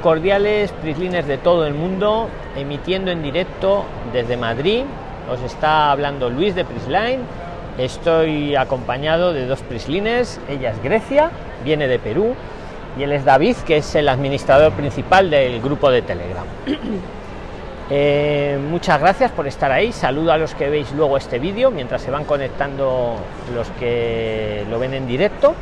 cordiales, Prislines de todo el mundo, emitiendo en directo desde Madrid. Os está hablando Luis de Prisline. Estoy acompañado de dos Prislines. Ella es Grecia, viene de Perú, y él es David, que es el administrador principal del grupo de Telegram. Eh, muchas gracias por estar ahí. Saludo a los que veis luego este vídeo mientras se van conectando los que lo ven en directo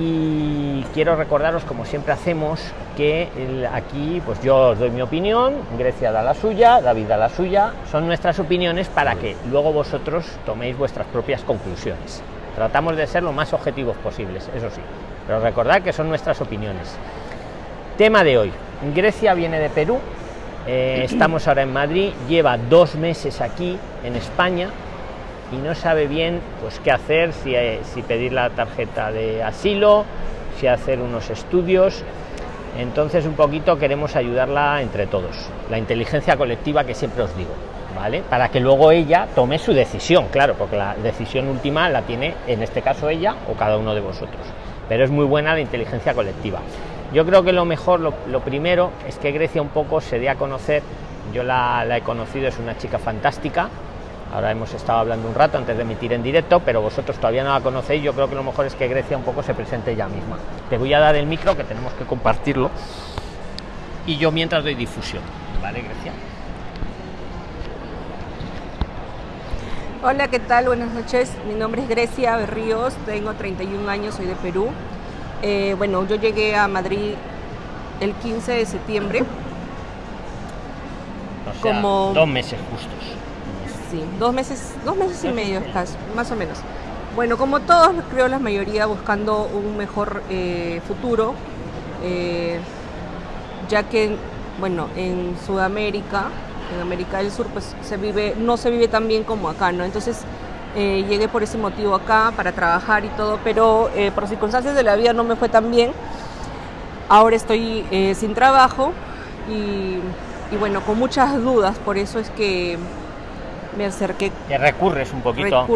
y quiero recordaros como siempre hacemos que aquí pues yo os doy mi opinión Grecia da la suya David da la suya. Son nuestras opiniones para que luego vosotros toméis vuestras propias conclusiones. Tratamos de ser lo más objetivos posibles eso sí. Pero recordad que son nuestras opiniones. Tema de hoy. Grecia viene de Perú. Eh, estamos ahora en Madrid. Lleva dos meses aquí en España y no sabe bien pues qué hacer, si, eh, si pedir la tarjeta de asilo, si hacer unos estudios. Entonces un poquito queremos ayudarla entre todos, la inteligencia colectiva que siempre os digo, ¿vale? Para que luego ella tome su decisión, claro, porque la decisión última la tiene en este caso ella o cada uno de vosotros. Pero es muy buena la inteligencia colectiva. Yo creo que lo mejor, lo, primero, es que Grecia un poco se dé a conocer. Yo la he conocido, es una chica fantástica, Ahora hemos estado hablando un rato antes de emitir en directo, pero vosotros todavía no la conocéis. Yo creo que lo mejor es que Grecia un poco se presente ella misma. Te voy a dar el micro que tenemos que compartirlo. Y yo mientras doy difusión. ¿Vale, Grecia? Hola, ¿qué tal? Buenas noches. Mi nombre es Grecia Berríos, tengo 31 años, soy de Perú. Eh, bueno, yo llegué a Madrid el 15 de septiembre. como dos meses justos sí, dos meses, dos meses y medio casi, más o menos. Bueno, como todos, creo la mayoría buscando un mejor eh, futuro, eh, ya que, bueno, en Sudamérica, en América del Sur, pues se vive, no se vive tan bien como acá, ¿no? Entonces eh, llegué por ese motivo acá para trabajar y todo, pero por circunstancias de la vida no me fue tan bien. Ahora estoy sin trabajo y, y bueno, con muchas dudas, por eso es que me acerqué. Que recurres un poquito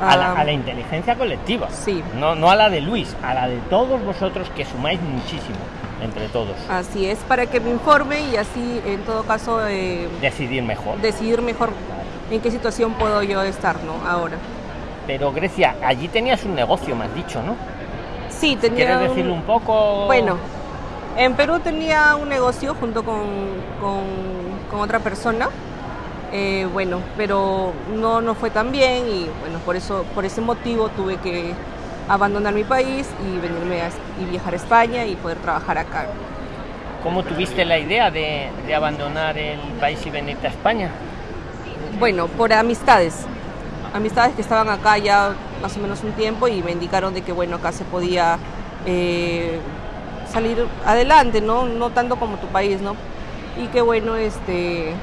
a, la, inteligencia colectiva. Sí. No, no a la de Luis, a la de todos vosotros que sumáis muchísimo entre todos. Así es, para que me informe y así, en todo caso, eh, decidir mejor. Decidir mejor en qué situación puedo yo estar, ¿no? Ahora. Pero Grecia, allí tenías un negocio, me has dicho, ¿no? Sí, tenía. ¿Quieres decirlo un poco? Bueno, en Perú tenía un negocio junto con, con, con otra persona eh, bueno, pero no, no fue tan bien y bueno, por eso, por ese motivo tuve que abandonar mi país y venirme y viajar a España y poder trabajar acá. ¿Cómo tuviste la idea de, abandonar el país y venirte a España? Bueno, por amistades, amistades que estaban acá ya más o menos un tiempo y me indicaron de que bueno, acá se podía eh, salir adelante, ¿no? No tanto como tu país, ¿no? Y que bueno, este,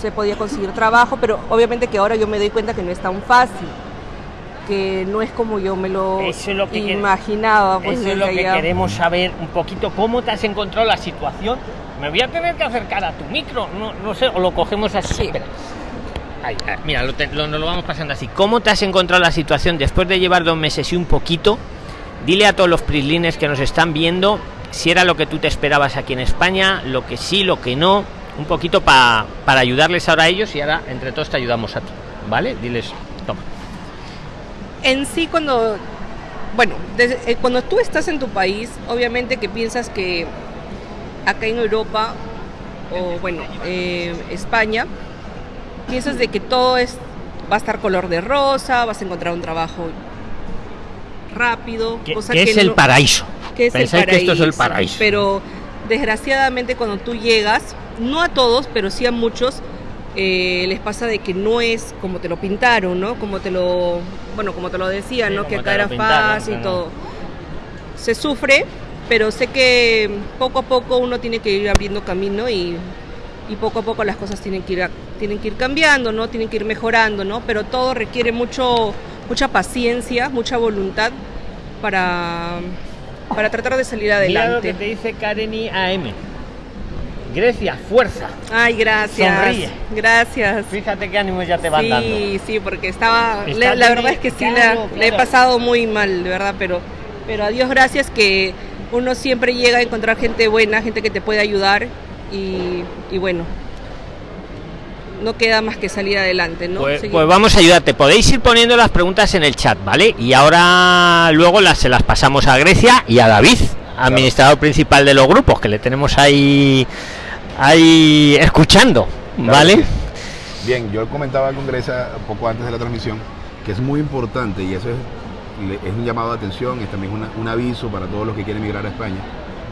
se podía conseguir trabajo, pero obviamente que ahora yo me doy cuenta que no es tan fácil, que no es como yo me lo, imaginaba. Pues, eso es lo que queremos saber un poquito, cómo te has encontrado la situación. Me voy a tener que acercar a tu micro, no, no sé, o lo cogemos así. mira, lo, lo, lo, vamos pasando así. ¿Cómo te has encontrado la situación después de llevar dos meses y un poquito? Dile a todos los prislines que nos están viendo si era lo que tú te esperabas aquí en España, lo que sí, lo que no un poquito para ayudarles ahora a ellos y ahora entre todos te ayudamos a ti, ¿vale? Diles, toma. En sí, cuando, bueno, eh, cuando tú estás en tu país, obviamente que piensas que acá en Europa o bueno, eh, España, piensas de que todo es, va a estar color de rosa, vas a encontrar un trabajo rápido. Que, es el paraíso. Que es el paraíso, que esto es el paraíso. Pero desgraciadamente cuando tú llegas, no a todos, pero sí a muchos, eh, les pasa de que no es como te lo pintaron, ¿no? Como te lo, bueno, como te lo decía, ¿no? Que acá era fácil y todo. Se sufre, pero sé que poco a poco uno tiene que ir abriendo camino y, poco a poco las cosas tienen que ir tienen que ir cambiando, ¿no? Tienen que ir mejorando, ¿no? Pero todo requiere mucho mucha paciencia, mucha voluntad para para tratar de salir adelante. Mira lo que te dice Kareni AM Grecia, fuerza. Ay, gracias. Sonríe. Gracias. Fíjate qué ánimo ya te van dando. Sí, sí, porque estaba. la verdad es que sí, le he pasado muy mal, de verdad, pero, pero a Dios gracias que uno siempre llega a encontrar gente buena, gente que te puede ayudar y, bueno, no queda más que salir adelante, ¿no? Pues, pues, vamos a ayudarte. Podéis ir poniendo las preguntas en el chat, ¿vale? Y ahora luego las se las pasamos a Grecia y a David, administrador principal de los grupos, que le tenemos ahí ahí escuchando, ¿vale? Bien, yo comentaba con Grecia poco antes de la transmisión que es muy importante y eso es es un llamado de atención, es también un aviso para todos los que quieren emigrar a España,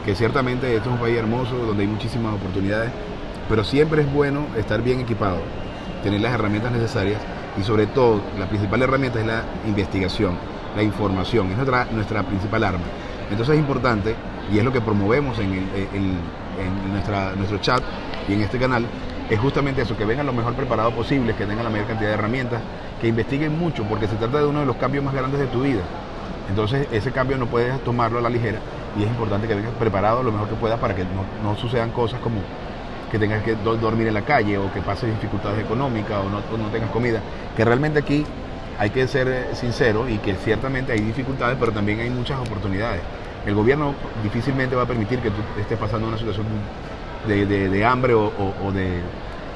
que ciertamente esto es un país hermoso donde hay muchísimas oportunidades, pero siempre es bueno estar bien equipado, tener las herramientas necesarias y sobre todo la principal herramienta es la investigación, la información, es nuestra, nuestra principal arma. Entonces es importante y es lo que promovemos en, nuestro chat y en este canal, es justamente eso, que vengan lo mejor preparados posible, que tengan la mayor cantidad de herramientas, que investiguen mucho, porque se trata de uno de los cambios más grandes de tu vida. Entonces ese cambio no puedes tomarlo a la ligera y es importante que vengas preparado lo mejor que puedas para que no, sucedan cosas como que tengas que dormir en la calle o que pases dificultades económicas o no, no tengas comida. Que realmente aquí hay que ser eh, sincero y que ciertamente hay dificultades, pero también hay muchas oportunidades. El gobierno difícilmente va a permitir que tú estés pasando una situación de, hambre o, de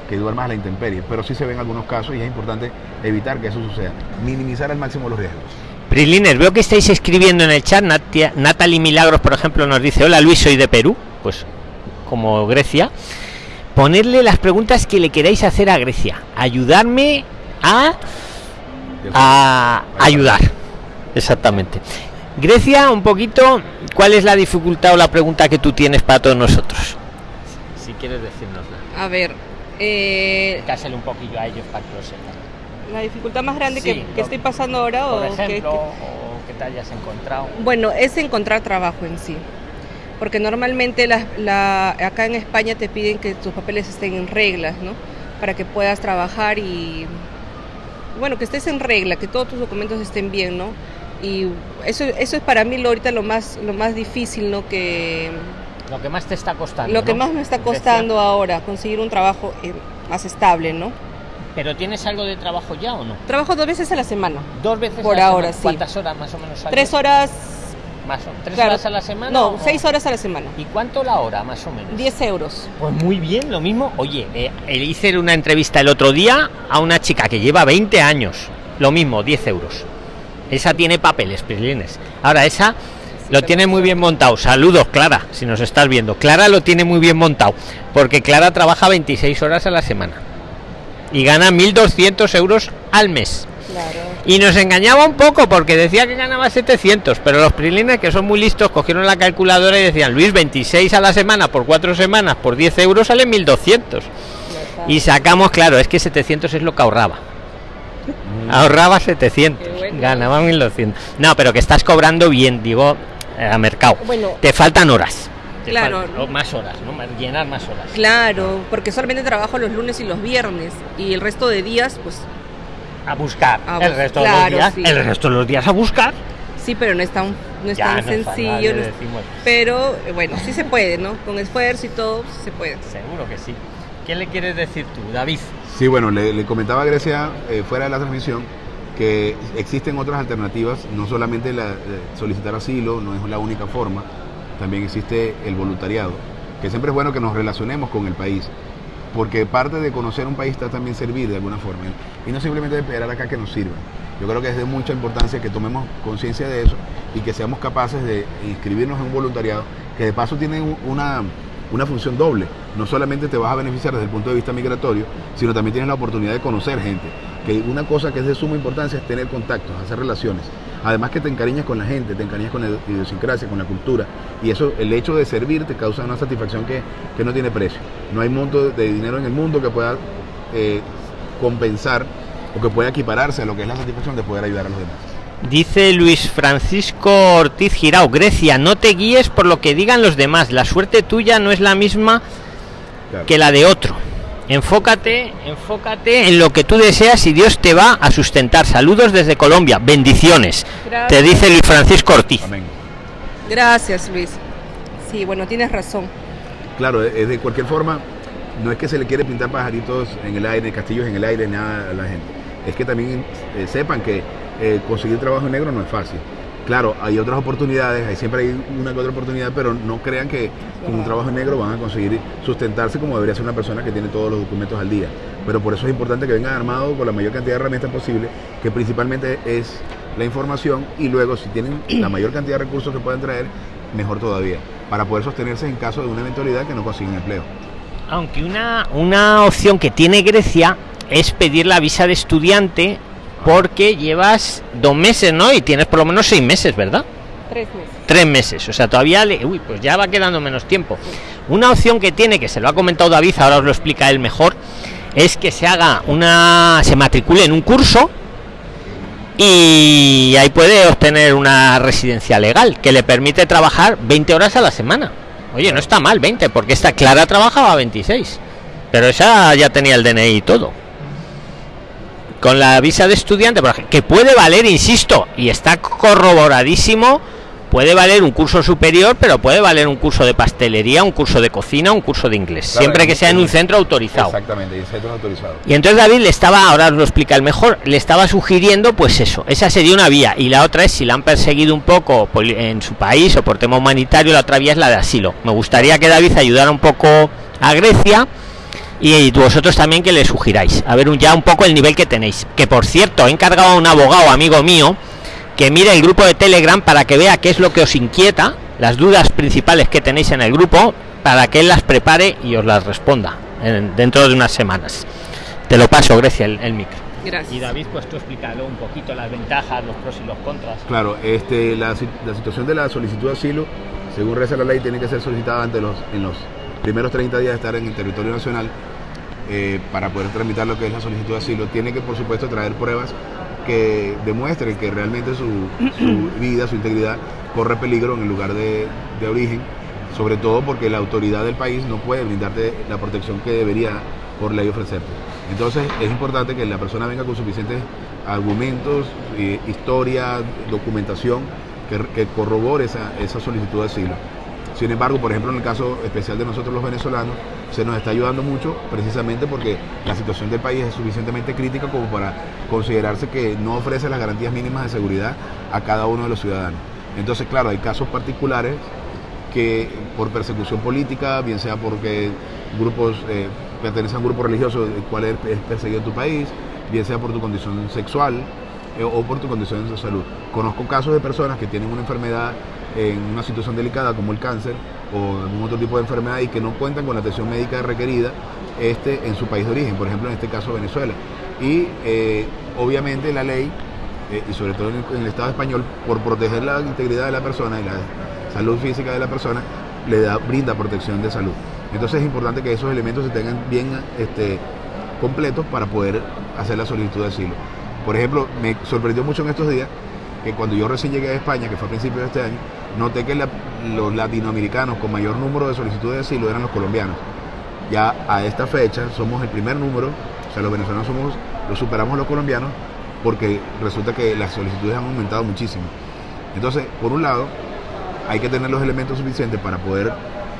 que duermas a la intemperie, pero sí se ven algunos casos y es importante evitar que eso suceda, minimizar al máximo los riesgos. Prilines, veo que estáis escribiendo en el chat, Natalie Milagros, por ejemplo, nos dice, hola Luis, soy de Perú, pues como Grecia. Ponerle las preguntas que le queráis hacer a Grecia. Ayudarme a, a ayudar. Exactamente. Grecia, un poquito, ¿cuál es la dificultad o la pregunta que tú tienes para todos nosotros? Si quieres decirnosla. A ver, eh, un poquillo a ellos para que lo sepan. La dificultad más grande que, estoy pasando ahora o, ejemplo, que, o que te hayas encontrado. Bueno, es encontrar trabajo en sí. Porque normalmente la, acá en España te piden que tus papeles estén en reglas, ¿no? Para que puedas trabajar y, bueno, que estés en regla, que todos tus documentos estén bien, ¿no? Y eso, eso es para mí lo, ahorita lo más, lo más difícil, ¿no? Que, lo que más te está costando. Lo que más me está costando ahora, conseguir un trabajo eh, más estable, ¿no? ¿Pero tienes algo de trabajo ya o no? Trabajo dos veces a la semana. ¿Dos veces Por ahora, sí. ¿Cuántas horas más o menos? Tres horas. Más o, ¿Tres horas a la semana? No, seis horas a la semana. ¿Y cuánto la hora más o menos? Diez euros. Pues muy bien, lo mismo. Oye, eh, hice una entrevista el otro día a una chica que lleva 20 años. Lo mismo, 10 euros. Esa tiene papeles, Prilines. Ahora, esa lo tiene muy bien montado. Saludos, Clara, si nos estás viendo. Clara lo tiene muy bien montado, porque Clara trabaja 26 horas a la semana y gana 1.200 euros al mes. Y nos engañaba un poco porque decía que ganaba 700, pero los prilines que son muy listos cogieron la calculadora y decían, Luis, 26 a la semana por cuatro semanas por 10 euros sale 1.200. Y sacamos, claro, es que 700 es lo que ahorraba. Mm. Ahorraba 700, ganaba 1200. No, pero que estás cobrando bien, digo, eh, a mercado. Bueno, te faltan horas. claro. más horas, ¿no? Llenar más horas. Claro, porque solamente trabajo los lunes y los viernes y el resto de días, pues. A buscar. el resto de los días. El resto de los días a buscar. Sí, pero no es tan, no es tan sencillo. pero eh, bueno, sí se puede, ¿no? Con esfuerzo y todo, se puede. Seguro que sí. ¿Qué le quieres decir tú, David? Sí, bueno, le, comentaba a Grecia eh, fuera de la transmisión que existen otras alternativas, no solamente la, eh, solicitar asilo, no es la única forma, también existe el voluntariado, que siempre es bueno que nos relacionemos con el país, porque parte de conocer un país está también servir de alguna forma, y no simplemente esperar acá que nos sirva. Yo creo que es de mucha importancia que tomemos conciencia de eso y que seamos capaces de inscribirnos en un voluntariado, que de paso tiene una, una función doble. No solamente te vas a beneficiar desde el punto de vista migratorio, sino también tienes la oportunidad de conocer gente. Que una cosa que es de suma importancia es tener contactos, hacer relaciones. Además que te encariñas con la gente, te encariñas con la idiosincrasia, con la cultura. Y eso, el hecho de servir te causa una satisfacción que, no tiene precio. No hay monto de dinero en el mundo que pueda eh, compensar o que pueda equipararse a lo que es la satisfacción de poder ayudar a los demás. Dice Luis Francisco Ortiz Girao, Grecia, no te guíes por lo que digan los demás, la suerte tuya no es la misma que la de otro. Enfócate, enfócate en lo que tú deseas y Dios te va a sustentar. Saludos desde Colombia, bendiciones. Te dice Luis Francisco Ortiz. Gracias, Luis. Sí, bueno, tienes razón. Claro, de cualquier forma, no es que se le quiere pintar pajaritos en el aire, castillos en el aire, nada a la gente. Es que también eh, sepan que eh, conseguir trabajo negro no es fácil. Claro, hay otras oportunidades, hay siempre hay una que otra oportunidad, pero no crean que con un trabajo en negro van a conseguir sustentarse como debería ser una persona que tiene todos los documentos al día. Pero por eso es importante que vengan armados con la mayor cantidad de herramientas posible, que principalmente es la información y luego si tienen la mayor cantidad de recursos que puedan traer, mejor todavía, para poder sostenerse en caso de una eventualidad que no consiguen empleo. Aunque una, una opción que tiene Grecia es pedir la visa de estudiante porque llevas dos meses, ¿no? Y tienes por lo menos seis meses, ¿verdad? Tres meses. Tres meses, o sea, todavía le... Uy, pues ya va quedando menos tiempo. Una opción que tiene, que se lo ha comentado David, ahora os lo explica él mejor, es que se haga una... se matricule en un curso y ahí puede obtener una residencia legal que le permite trabajar 20 horas a la semana. Oye, no está mal 20, porque esta Clara trabajaba 26, pero esa ya tenía el DNI y todo con la visa de estudiante, que puede valer, insisto, y está corroboradísimo, puede valer un curso superior, pero puede valer un curso de pastelería, un curso de cocina, un curso de inglés, siempre que sea en un centro autorizado. Exactamente, y centro autorizado. Y entonces David le estaba, ahora os lo explica el mejor, le estaba sugiriendo, pues eso, esa sería una vía, y la otra es si la han perseguido un poco en su país o por tema humanitario, la otra vía es la de asilo. Me gustaría que David ayudara un poco a Grecia y vosotros también que le sugiráis a ver un, ya un poco el nivel que tenéis que por cierto he encargado a un abogado amigo mío que mire el grupo de telegram para que vea qué es lo que os inquieta las dudas principales que tenéis en el grupo para que él las prepare y os las responda dentro de unas semanas te lo paso Grecia el, micro Gracias. Y David, pues tú explícalo un poquito las ventajas, los pros y los contras. Claro, este, la, la situación de la solicitud de asilo, según reza la ley, tiene que ser solicitada ante los, en los primeros 30 días de estar en el territorio nacional eh, para poder tramitar lo que es la solicitud de asilo, tiene que por supuesto traer pruebas que demuestren que realmente su, vida, su integridad corre peligro en el lugar de, origen, sobre todo porque la autoridad del país no puede brindarte la protección que debería por ley ofrecerte. Entonces es importante que la persona venga con suficientes argumentos, eh, historia, documentación que, corrobore esa, esa solicitud de asilo. Sin embargo, por ejemplo, en el caso especial de nosotros los venezolanos, se nos está ayudando mucho precisamente porque la situación del país es suficientemente crítica como para considerarse que no ofrece las garantías mínimas de seguridad a cada uno de los ciudadanos. Entonces, claro, hay casos particulares que por persecución política, bien sea porque grupos eh, pertenecen a un grupo religioso el cual es perseguido en tu país, bien sea por tu condición sexual eh, o por tu condición de salud. Conozco casos de personas que tienen una enfermedad en una situación delicada como el cáncer o algún otro tipo de enfermedad y que no cuentan con la atención médica requerida este, en su país de origen, por ejemplo en este caso Venezuela. Y eh, obviamente la ley, eh, y sobre todo en el, Estado español, por proteger la integridad de la persona y la salud física de la persona, le da, brinda protección de salud. Entonces es importante que esos elementos se tengan bien este, completos para poder hacer la solicitud de asilo. Por ejemplo, me sorprendió mucho en estos días que cuando yo recién llegué a España, que fue a principios de este año, noté que los latinoamericanos con mayor número de solicitudes de asilo eran los colombianos. Ya a esta fecha somos el primer número, o sea, los venezolanos somos, lo superamos los colombianos, porque resulta que las solicitudes han aumentado muchísimo. Entonces, por un lado, hay que tener los elementos suficientes para poder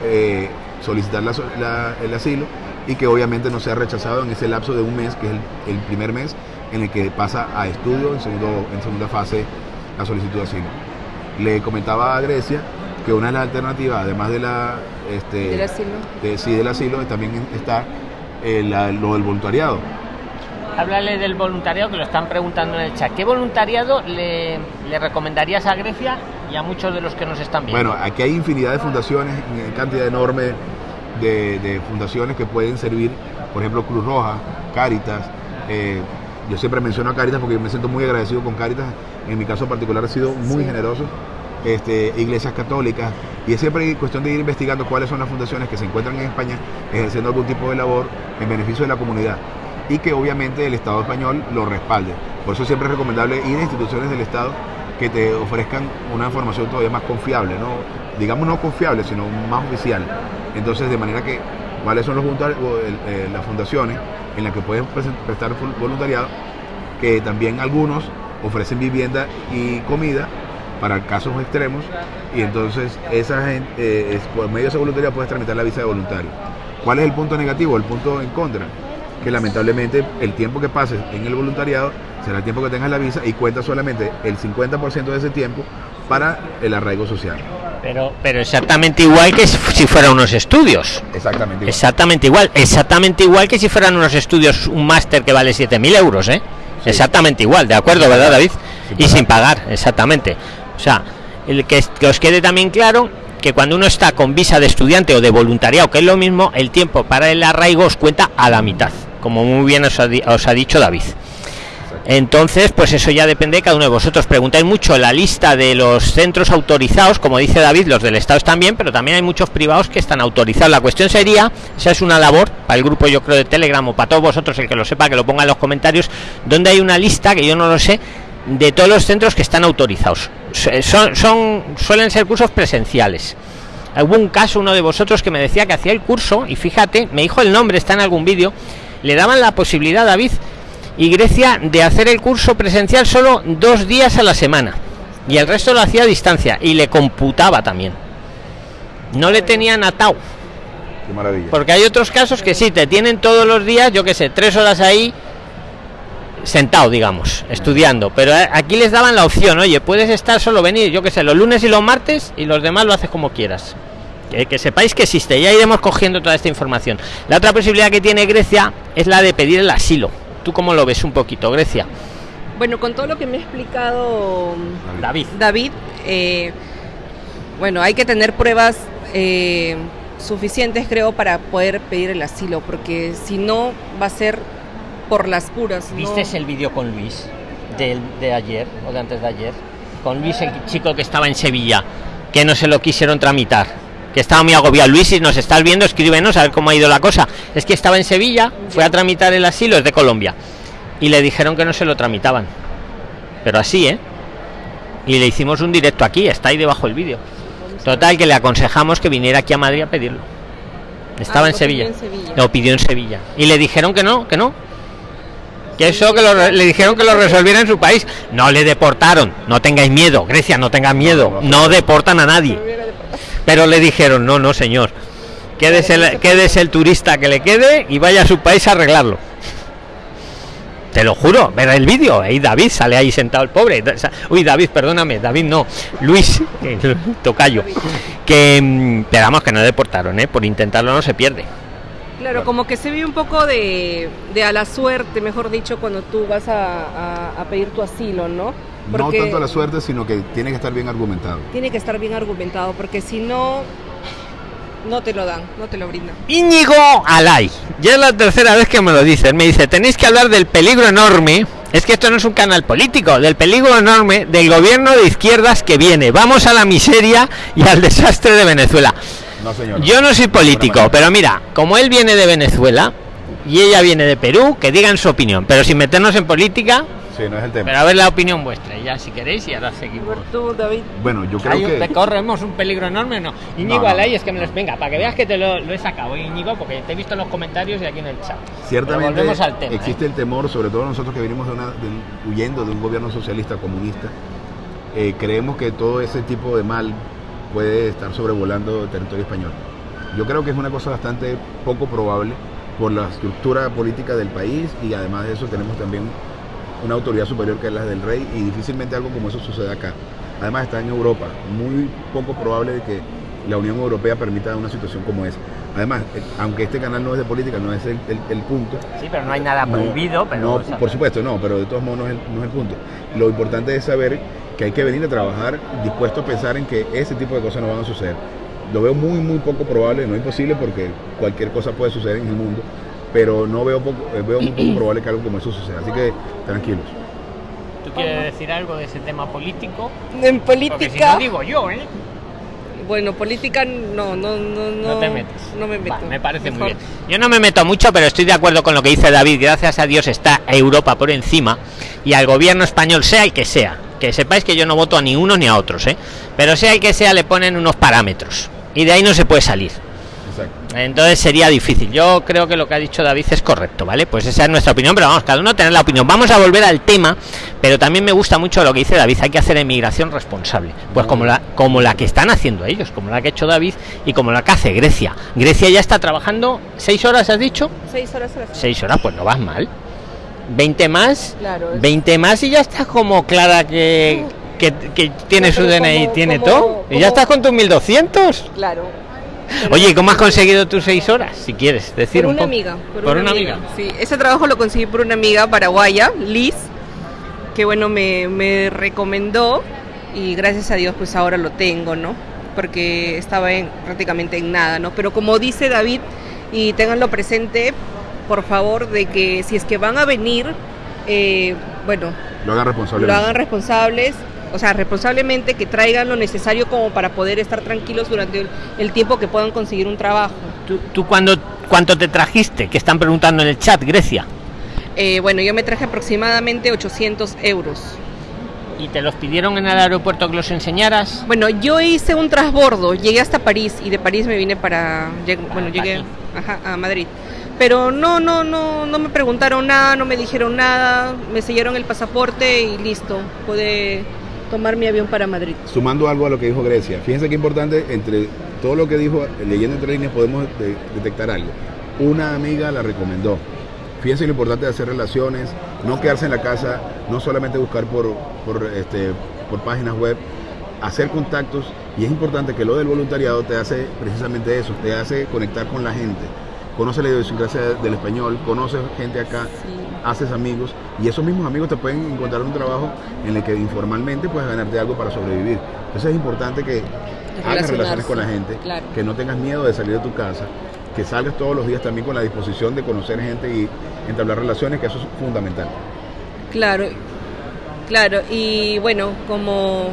eh, solicitar el asilo y que obviamente no sea rechazado en ese lapso de un mes, que es el, primer mes en el que pasa a estudio en segunda fase la solicitud de asilo. Le comentaba a Grecia que una de las alternativas, además de la este, del asilo, sí, del asilo, también está eh, lo del voluntariado. Háblale del voluntariado que lo están preguntando en el chat. ¿Qué voluntariado le, recomendarías a Grecia y a muchos de los que nos están viendo? Bueno, aquí hay infinidad de fundaciones, cantidad enorme de, fundaciones que pueden servir, por ejemplo, Cruz Roja, Cáritas. Eh, yo siempre menciono a Cáritas porque yo me siento muy agradecido con Cáritas en mi caso particular ha sido muy generoso, este, iglesias católicas, y es siempre cuestión de ir investigando cuáles son las fundaciones que se encuentran en España ejerciendo algún tipo de labor en beneficio de la comunidad y que obviamente el Estado español lo respalde. Por eso siempre es recomendable ir a instituciones del Estado que te ofrezcan una información todavía más confiable, ¿no? digamos no confiable, sino más oficial. Entonces, de manera que, ¿cuáles son los eh, las fundaciones en las que pueden prestar voluntariado? Que también algunos ofrecen vivienda y comida para casos extremos y entonces esa gente, eh, por medio de esa voluntariedad puedes tramitar la visa de voluntario. ¿Cuál es el punto negativo? El punto en contra, que lamentablemente el tiempo que pases en el voluntariado será el tiempo que tengas la visa y cuenta solamente el 50% de ese tiempo para el arraigo social. Pero, pero exactamente igual que si fueran unos estudios. Exactamente igual. Exactamente igual. Exactamente igual que si fueran unos estudios, un máster que vale 7.000 euros, ¿eh? Exactamente igual, ¿de acuerdo, verdad, David? y sin pagar, exactamente. O sea, el que, que os quede también claro que cuando uno está con visa de estudiante o de voluntariado, que es lo mismo, el tiempo para el arraigo os cuenta a la mitad, como muy bien os ha, dicho David. Entonces, pues eso ya depende de cada uno de vosotros. Preguntáis mucho la lista de los centros autorizados, como dice David, los del Estado también, pero también hay muchos privados que están autorizados. La cuestión sería, esa es una labor para el grupo, yo creo, de Telegram o para todos vosotros, el que lo sepa, que lo ponga en los comentarios, donde hay una lista, que yo no lo sé, de todos los centros que están autorizados. Son, son, suelen ser cursos presenciales. Hubo un caso, uno de vosotros, que me decía que hacía el curso, y fíjate, me dijo el nombre, está en algún vídeo, le daban la posibilidad, David y Grecia, de hacer el curso presencial solo dos días a la semana. Y el resto lo hacía a distancia, y le computaba también. No le tenían atado. Porque hay otros casos que sí, te tienen todos los días, yo qué sé, tres horas ahí, sentado, digamos, estudiando. Pero eh, aquí les daban la opción, oye, puedes estar solo venir, yo que sé, los lunes y los martes y los demás lo haces como quieras. Que, sepáis que existe, ya iremos cogiendo toda esta información. La otra posibilidad que tiene Grecia es la de pedir el asilo. ¿Tú cómo lo ves un poquito, Grecia? Bueno, con todo lo que me ha explicado David, David eh, bueno, hay que tener pruebas eh, suficientes, creo, para poder pedir el asilo, porque si no va a ser por las puras. ¿Viste el vídeo con Luis de, de ayer o de antes de ayer? Con Luis, el chico que estaba en Sevilla, que no se lo quisieron tramitar, que estaba muy agobiado. Luis, si nos estás viendo, escríbenos a ver cómo ha ido la cosa. Es que estaba en Sevilla, fue a tramitar el asilo, es de Colombia, y le dijeron que no se lo tramitaban. Pero así, ¿eh? Y le hicimos un directo aquí, está ahí debajo el vídeo. Total, que le aconsejamos que viniera aquí a Madrid a pedirlo. Estaba ah, en, Sevilla. en Sevilla. Lo pidió en Sevilla. Y le dijeron que no, que no, que eso que le dijeron que lo resolviera en su país no le deportaron no tengáis miedo Grecia no tenga miedo no deportan a nadie pero le dijeron no no señor quédese el, quédese el turista que le quede y vaya a su país a arreglarlo te lo juro, ver el vídeo, ahí David sale ahí sentado el pobre. Uy, David, perdóname, David no, Luis, tocayo. Que, mm, esperamos que no deportaron, ¿eh? por intentarlo no se pierde. Claro, como que se ve un poco de, a la suerte, mejor dicho, cuando tú vas a, pedir tu asilo, ¿no? No tanto la suerte, sino que tiene que estar bien argumentado. Tiene que estar bien argumentado, porque si no, no te lo dan, no te lo brindan. Íñigo Alay, ya es la tercera vez que me lo dicen. Me dice, tenéis que hablar del peligro enorme. Es que esto no es un canal político, del peligro enorme del gobierno de izquierdas que viene. Vamos a la miseria y al desastre de Venezuela. Yo no soy político, pero mira, como él viene de Venezuela y ella viene de Perú, que digan su opinión, pero sin meternos en política. Pero a ver la opinión vuestra, ya si queréis, y ahora seguimos. Bueno, yo creo que. ¿Te corremos un peligro enorme o no? Íñigo es que me los. Venga, para que veas que te lo, he sacado, Íñigo, porque te he visto en los comentarios y aquí en el chat. Ciertamente. existe ¿eh? el temor, sobre todo nosotros que venimos de una, huyendo de un gobierno socialista comunista. Eh, creemos que todo ese tipo de mal puede estar sobrevolando el territorio español. Yo creo que es una cosa bastante poco probable por la estructura política del país y además de eso tenemos también una autoridad superior que es la del rey y difícilmente algo como eso suceda acá. Además está en Europa, muy poco probable de que la Unión Europea permita una situación como esa. Además, eh, aunque este canal no es de política, no es el, punto. Sí, pero no hay nada prohibido. pero, no por supuesto, no, pero de todos modos no es, no es el punto. Lo importante es saber que hay que venir a trabajar dispuesto a pensar en que ese tipo de cosas no van a suceder. Lo veo muy, muy poco probable, no imposible porque cualquier cosa puede suceder en el mundo, pero no veo, poco, eh, veo muy poco probable que algo como eso suceda. Así que tranquilos. ¿Tú quieres decir algo de ese tema político? En política. digo yo, ¿eh? Bueno, política no, no, no, no. te metes. No me meto. me parece muy bien. Yo no me meto mucho, pero estoy de acuerdo con lo que dice David. Gracias a Dios está Europa por encima y al gobierno español, sea el que sea. Que sepáis que yo no voto a ni uno ni a otros, ¿eh? Pero sea el que sea, le ponen unos parámetros. Y de ahí no se puede salir. Entonces sería difícil. Yo creo que lo que ha dicho David es correcto, ¿vale? Pues esa es nuestra opinión, pero vamos, cada uno tener la opinión. Vamos a volver al tema, pero también me gusta mucho lo que dice David, hay que hacer emigración responsable. Pues como la, como la que están haciendo ellos, como la que ha hecho David y como la que hace Grecia. Grecia ya está trabajando seis horas, has dicho? Seis horas. Seis horas, pues no vas mal. 20 más, 20 más y ya está como clara que que, tiene su DNI, tiene todo. y ya estás con tus 1200. Claro. Oye, ¿cómo has conseguido tus seis horas? Si quieres decir por un una amiga. Por, una, amiga. Sí, ese trabajo lo conseguí por una amiga paraguaya, Liz, que bueno, me, me recomendó y gracias a Dios pues ahora lo tengo, ¿no? Porque estaba en, prácticamente en nada, ¿no? Pero como dice David, y tenganlo presente, por favor, de que si es que van a venir, eh, bueno, lo hagan responsables. Lo hagan responsables, o sea, responsablemente que traigan lo necesario como para poder estar tranquilos durante el, tiempo que puedan conseguir un trabajo. ¿Tú, tú cuándo, cuánto te trajiste? Que están preguntando en el chat, Grecia. Eh, bueno, yo me traje aproximadamente 800 euros. ¿Y te los pidieron en el aeropuerto que los enseñaras? Bueno, yo hice un transbordo, llegué hasta París y de París me vine para, bueno, llegué a Madrid. Pero no, no, no, no me preguntaron nada, no me dijeron nada, me sellaron el pasaporte y listo, pude tomar mi avión para Madrid. Sumando algo a lo que dijo Grecia, fíjense qué importante, entre todo lo que dijo, leyendo entre líneas podemos detectar algo. Una amiga la recomendó. Fíjense lo importante de hacer relaciones, no quedarse en la casa, no solamente buscar por, por, este, por páginas web, hacer contactos y es importante que lo del voluntariado te hace precisamente eso, te hace conectar con la gente, conoce la idiosincrasia del español, conoce gente acá, haces amigos y esos mismos amigos te pueden encontrar un trabajo en el que informalmente puedes ganarte algo para sobrevivir. Entonces es importante que hagas relaciones con la gente, que no tengas miedo de salir de tu casa, que salgas todos los días también con la disposición de conocer gente y entablar relaciones, que eso es fundamental. Claro, claro, y bueno, como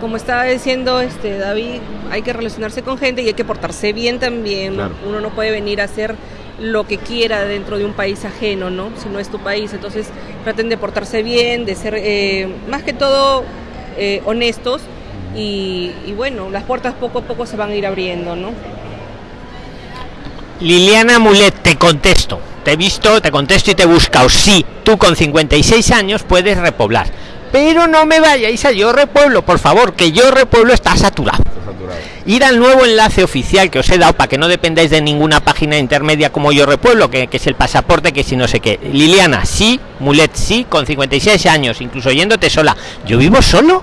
como estaba diciendo este David, hay que relacionarse con gente y hay que portarse bien también. Uno no puede venir a hacer lo que quiera dentro de un país ajeno, ¿no? Si no es tu país. Entonces traten de portarse bien, de ser eh, más que todo eh, honestos y, y, bueno, las puertas poco a poco se van a ir abriendo, ¿no? Liliana Mulet, te contesto. Te he visto, te contesto y te he buscado. Sí, tú con 56 años puedes repoblar pero no me vayáis a Yo Repueblo, por favor, que Yo Repueblo está saturado. Ir al nuevo enlace oficial que os he dado para que no dependáis de ninguna página intermedia como Yo Repueblo, que, que es el pasaporte, que si no sé qué. Liliana, sí, Mulet, sí, con 56 años, incluso yéndote sola. Yo vivo solo,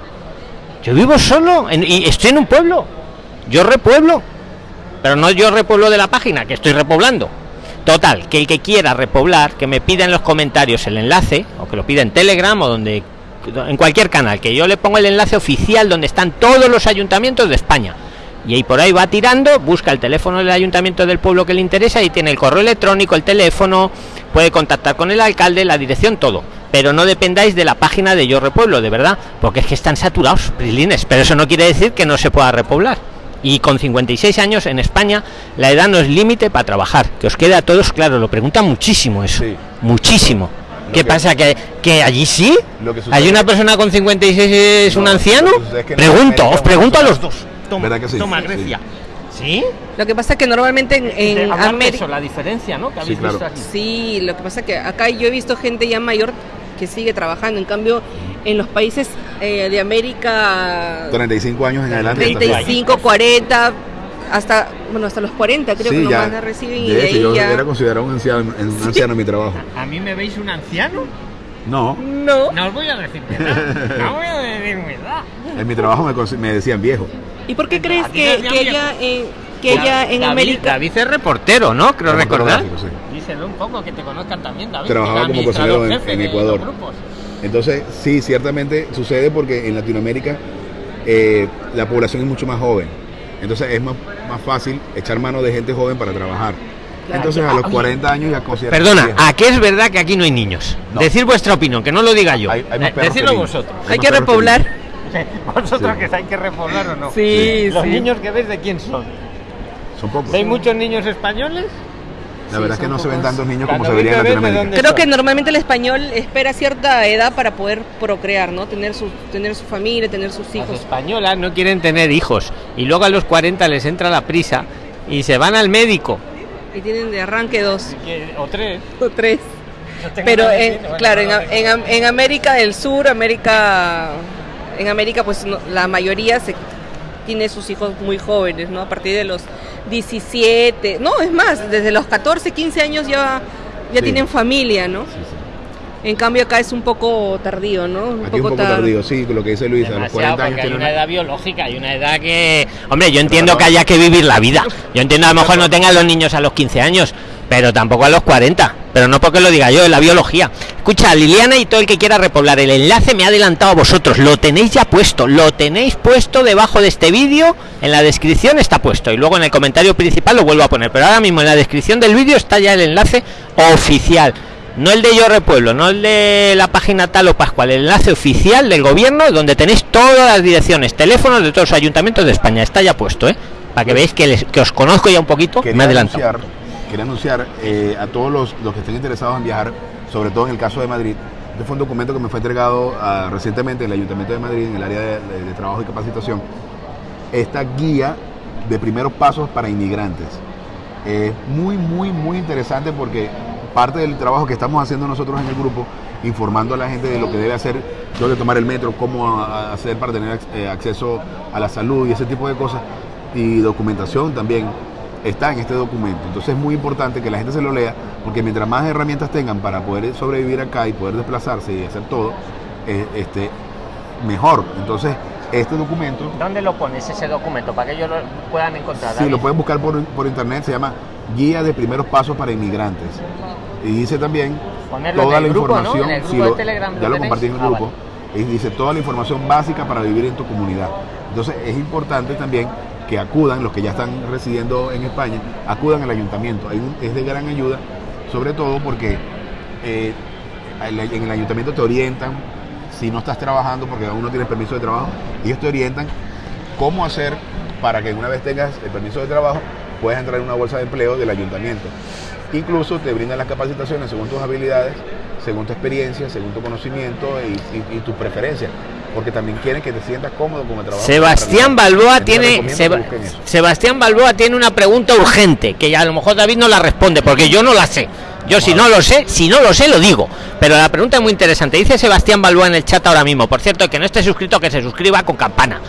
yo vivo solo y estoy en un pueblo. Yo repueblo, pero no yo repueblo de la página, que estoy repoblando. Total, que el que quiera repoblar, que me pida en los comentarios el enlace, o que lo pida en Telegram o donde en cualquier canal, que yo le pongo el enlace oficial donde están todos los ayuntamientos de España. Y ahí por ahí va tirando, busca el teléfono del ayuntamiento del pueblo que le interesa y tiene el correo electrónico, el teléfono, puede contactar con el alcalde, la dirección, todo. Pero no dependáis de la página de Yo Repueblo, de verdad, porque es que están saturados, prilines. Pero eso no quiere decir que no se pueda repoblar. Y con 56 años en España la edad no es límite para trabajar. Que os quede a todos claro, lo pregunta muchísimo eso. Muchísimo. ¿Qué pasa? ¿Que, ¿Que allí sí? ¿Hay una persona con 56 es un anciano? pregunto, os pregunto a los dos. Toma, toma Grecia. ¿Sí? Lo que pasa es que normalmente en, América... la diferencia, ¿no? sí, sí, lo que pasa es que acá yo he visto gente ya mayor que sigue trabajando. En cambio, en los países eh, de América... 35 años en adelante. 35, 40 hasta bueno hasta los 40 creo que nomás la reciben y de ahí yo era considerado un anciano, un anciano en mi trabajo. ¿A mí me veis un anciano? No. No. No os voy a decir mi edad. No voy a decir mi edad. En mi trabajo me, me decían viejo. ¿Y por qué crees que, que ella en, que ella en América... David es reportero, ¿no? Creo recordar. Sí. Díselo un poco, que te conozcan también, David. Trabajaba como cocinero en, en Ecuador. Entonces, sí, ciertamente sucede porque en Latinoamérica eh, la población es mucho más joven. Entonces es más, más fácil echar mano de gente joven para trabajar. Entonces a los 40 años ya considero. Perdona, ¿a qué es verdad que aquí no hay niños? Decir vuestra opinión, que no lo diga yo. Hay, eh, Decidlo vosotros. Hay, que repoblar. ¿Vosotros que hay que repoblar o no? Sí, ¿Los niños que veis de quién son? Son pocos. ¿Hay muchos niños españoles? La verdad es que no se ven tantos niños como se verían en Latinoamérica. Creo que normalmente el español espera cierta edad para poder procrear, ¿no? Tener su, tener su familia, tener sus hijos. Las españolas no quieren tener hijos y luego a los 40 les entra la prisa y se van al médico. Y tienen de arranque dos. O tres. O tres. Pero claro, en, en, América del Sur, América, en América pues la mayoría se tiene sus hijos muy jóvenes, ¿no? A partir de los 17, no, es más, desde los 14, 15 años ya, ya tienen familia, ¿no? En cambio acá es un poco tardío, ¿no? Un Aquí poco un poco tardío, sí, lo que dice Luis, a los 40 años. Hay una edad biológica, hay una edad que... Hombre, yo entiendo que haya que vivir la vida. Yo entiendo a lo mejor no tengan los niños a los 15 años, pero tampoco a los 40. Pero no porque lo diga yo, es la biología. Escucha, Liliana y todo el que quiera repoblar el enlace me ha adelantado a vosotros. Lo tenéis ya puesto, lo tenéis puesto debajo de este vídeo. En la descripción está puesto y luego en el comentario principal lo vuelvo a poner. Pero ahora mismo en la descripción del vídeo está ya el enlace oficial no el de Yo Repueblo, no el de la página tal o Pascual, el enlace oficial del gobierno donde tenéis todas las direcciones, teléfonos de todos los ayuntamientos de España. Está ya puesto, ¿eh? Para que veáis que, les, que os conozco ya un poquito. Quería me adelanto. Anunciar, quería anunciar eh, a todos los, los, que estén interesados en viajar, sobre todo en el caso de Madrid. Este fue un documento que me fue entregado ah, recientemente en el Ayuntamiento de Madrid, en el área de, de trabajo y capacitación. Esta guía de primeros pasos para inmigrantes. Es muy, muy, muy interesante porque parte del trabajo que estamos haciendo nosotros en el grupo, informando a la gente de lo que debe hacer, dónde tomar el metro, cómo hacer para tener eh, acceso a la salud y ese tipo de cosas, y documentación también está en este documento. Entonces es muy importante que la gente se lo lea, porque mientras más herramientas tengan para poder sobrevivir acá y poder desplazarse y hacer todo, eh, este, mejor. Entonces, este documento... ¿Dónde lo pones ese documento? Para que ellos lo puedan encontrar. Sí, lo pueden buscar por, por internet, se llama Guía de Primeros Pasos para Inmigrantes. Y dice también toda la información, ya lo compartí en el ah, grupo, y dice toda la información básica para vivir en tu comunidad. Entonces es importante también que acudan, los que ya están residiendo en España, acudan al ayuntamiento. es de gran ayuda, sobre todo porque eh, en el ayuntamiento te orientan, si no estás trabajando, porque aún no tienes permiso de trabajo, ellos te orientan cómo hacer para que una vez tengas el permiso de trabajo puedas entrar en una bolsa de empleo del ayuntamiento. Incluso te brindan las capacitaciones según tus habilidades, según tu experiencia, según tu conocimiento y, tus preferencias porque también quieren que te sientas cómodo con el trabajo. Sebastián Balboa tiene Sebastián Balboa tiene una pregunta urgente que a lo mejor David no la responde porque yo no la sé. Yo si no lo sé, si no lo sé lo digo, pero la pregunta es muy interesante. Dice Sebastián Balboa en el chat ahora mismo. Por cierto, que no esté suscrito que se suscriba con campana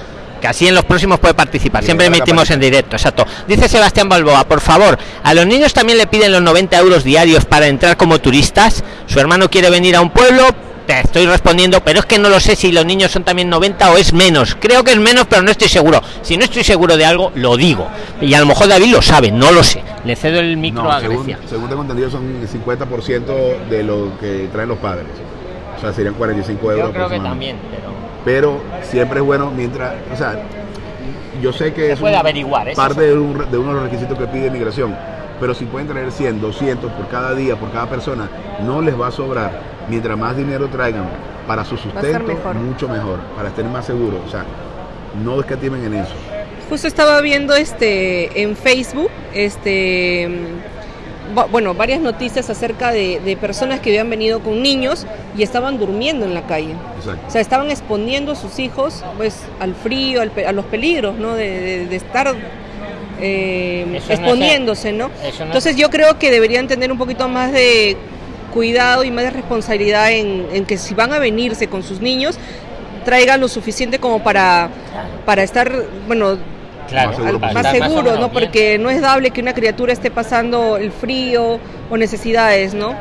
que así en los próximos puede participar. Siempre emitimos en directo, exacto. Dice Sebastián Balboa, por favor, a los niños también le piden los 90 euros diarios para entrar como turistas. Su hermano quiere venir a un pueblo, te estoy respondiendo, pero es que no lo sé si los niños son también 90 o es menos. Creo que es menos, pero no estoy seguro. Si no estoy seguro de algo, lo digo. Y a lo mejor David lo sabe, no lo sé. Le cedo el micro a Grecia. Según, según tengo entendido, son el 50% de lo que traen los padres. O sea, serían 45 euros. Yo creo que también, pero pero siempre es bueno mientras, o sea, yo sé que es puede averiguar, parte de, uno de los requisitos que pide migración, pero si pueden traer 100, 200 por cada día, por cada persona, no les va a sobrar. Mientras más dinero traigan para su sustento, mucho mejor, para estar más seguros. O sea, no escatimen en eso. Justo estaba viendo este en Facebook, este bueno, varias noticias acerca de, personas que habían venido con niños y estaban durmiendo en la calle. O sea, estaban exponiendo a sus hijos pues al frío, a los peligros, ¿no? De, estar eh, exponiéndose, ¿no? Entonces yo creo que deberían tener un poquito más de cuidado y más de responsabilidad en, en, que si van a venirse con sus niños, traigan lo suficiente como para, para estar, bueno, más seguro, ¿no? Porque no es dable que una criatura esté pasando el frío o necesidades, ¿no?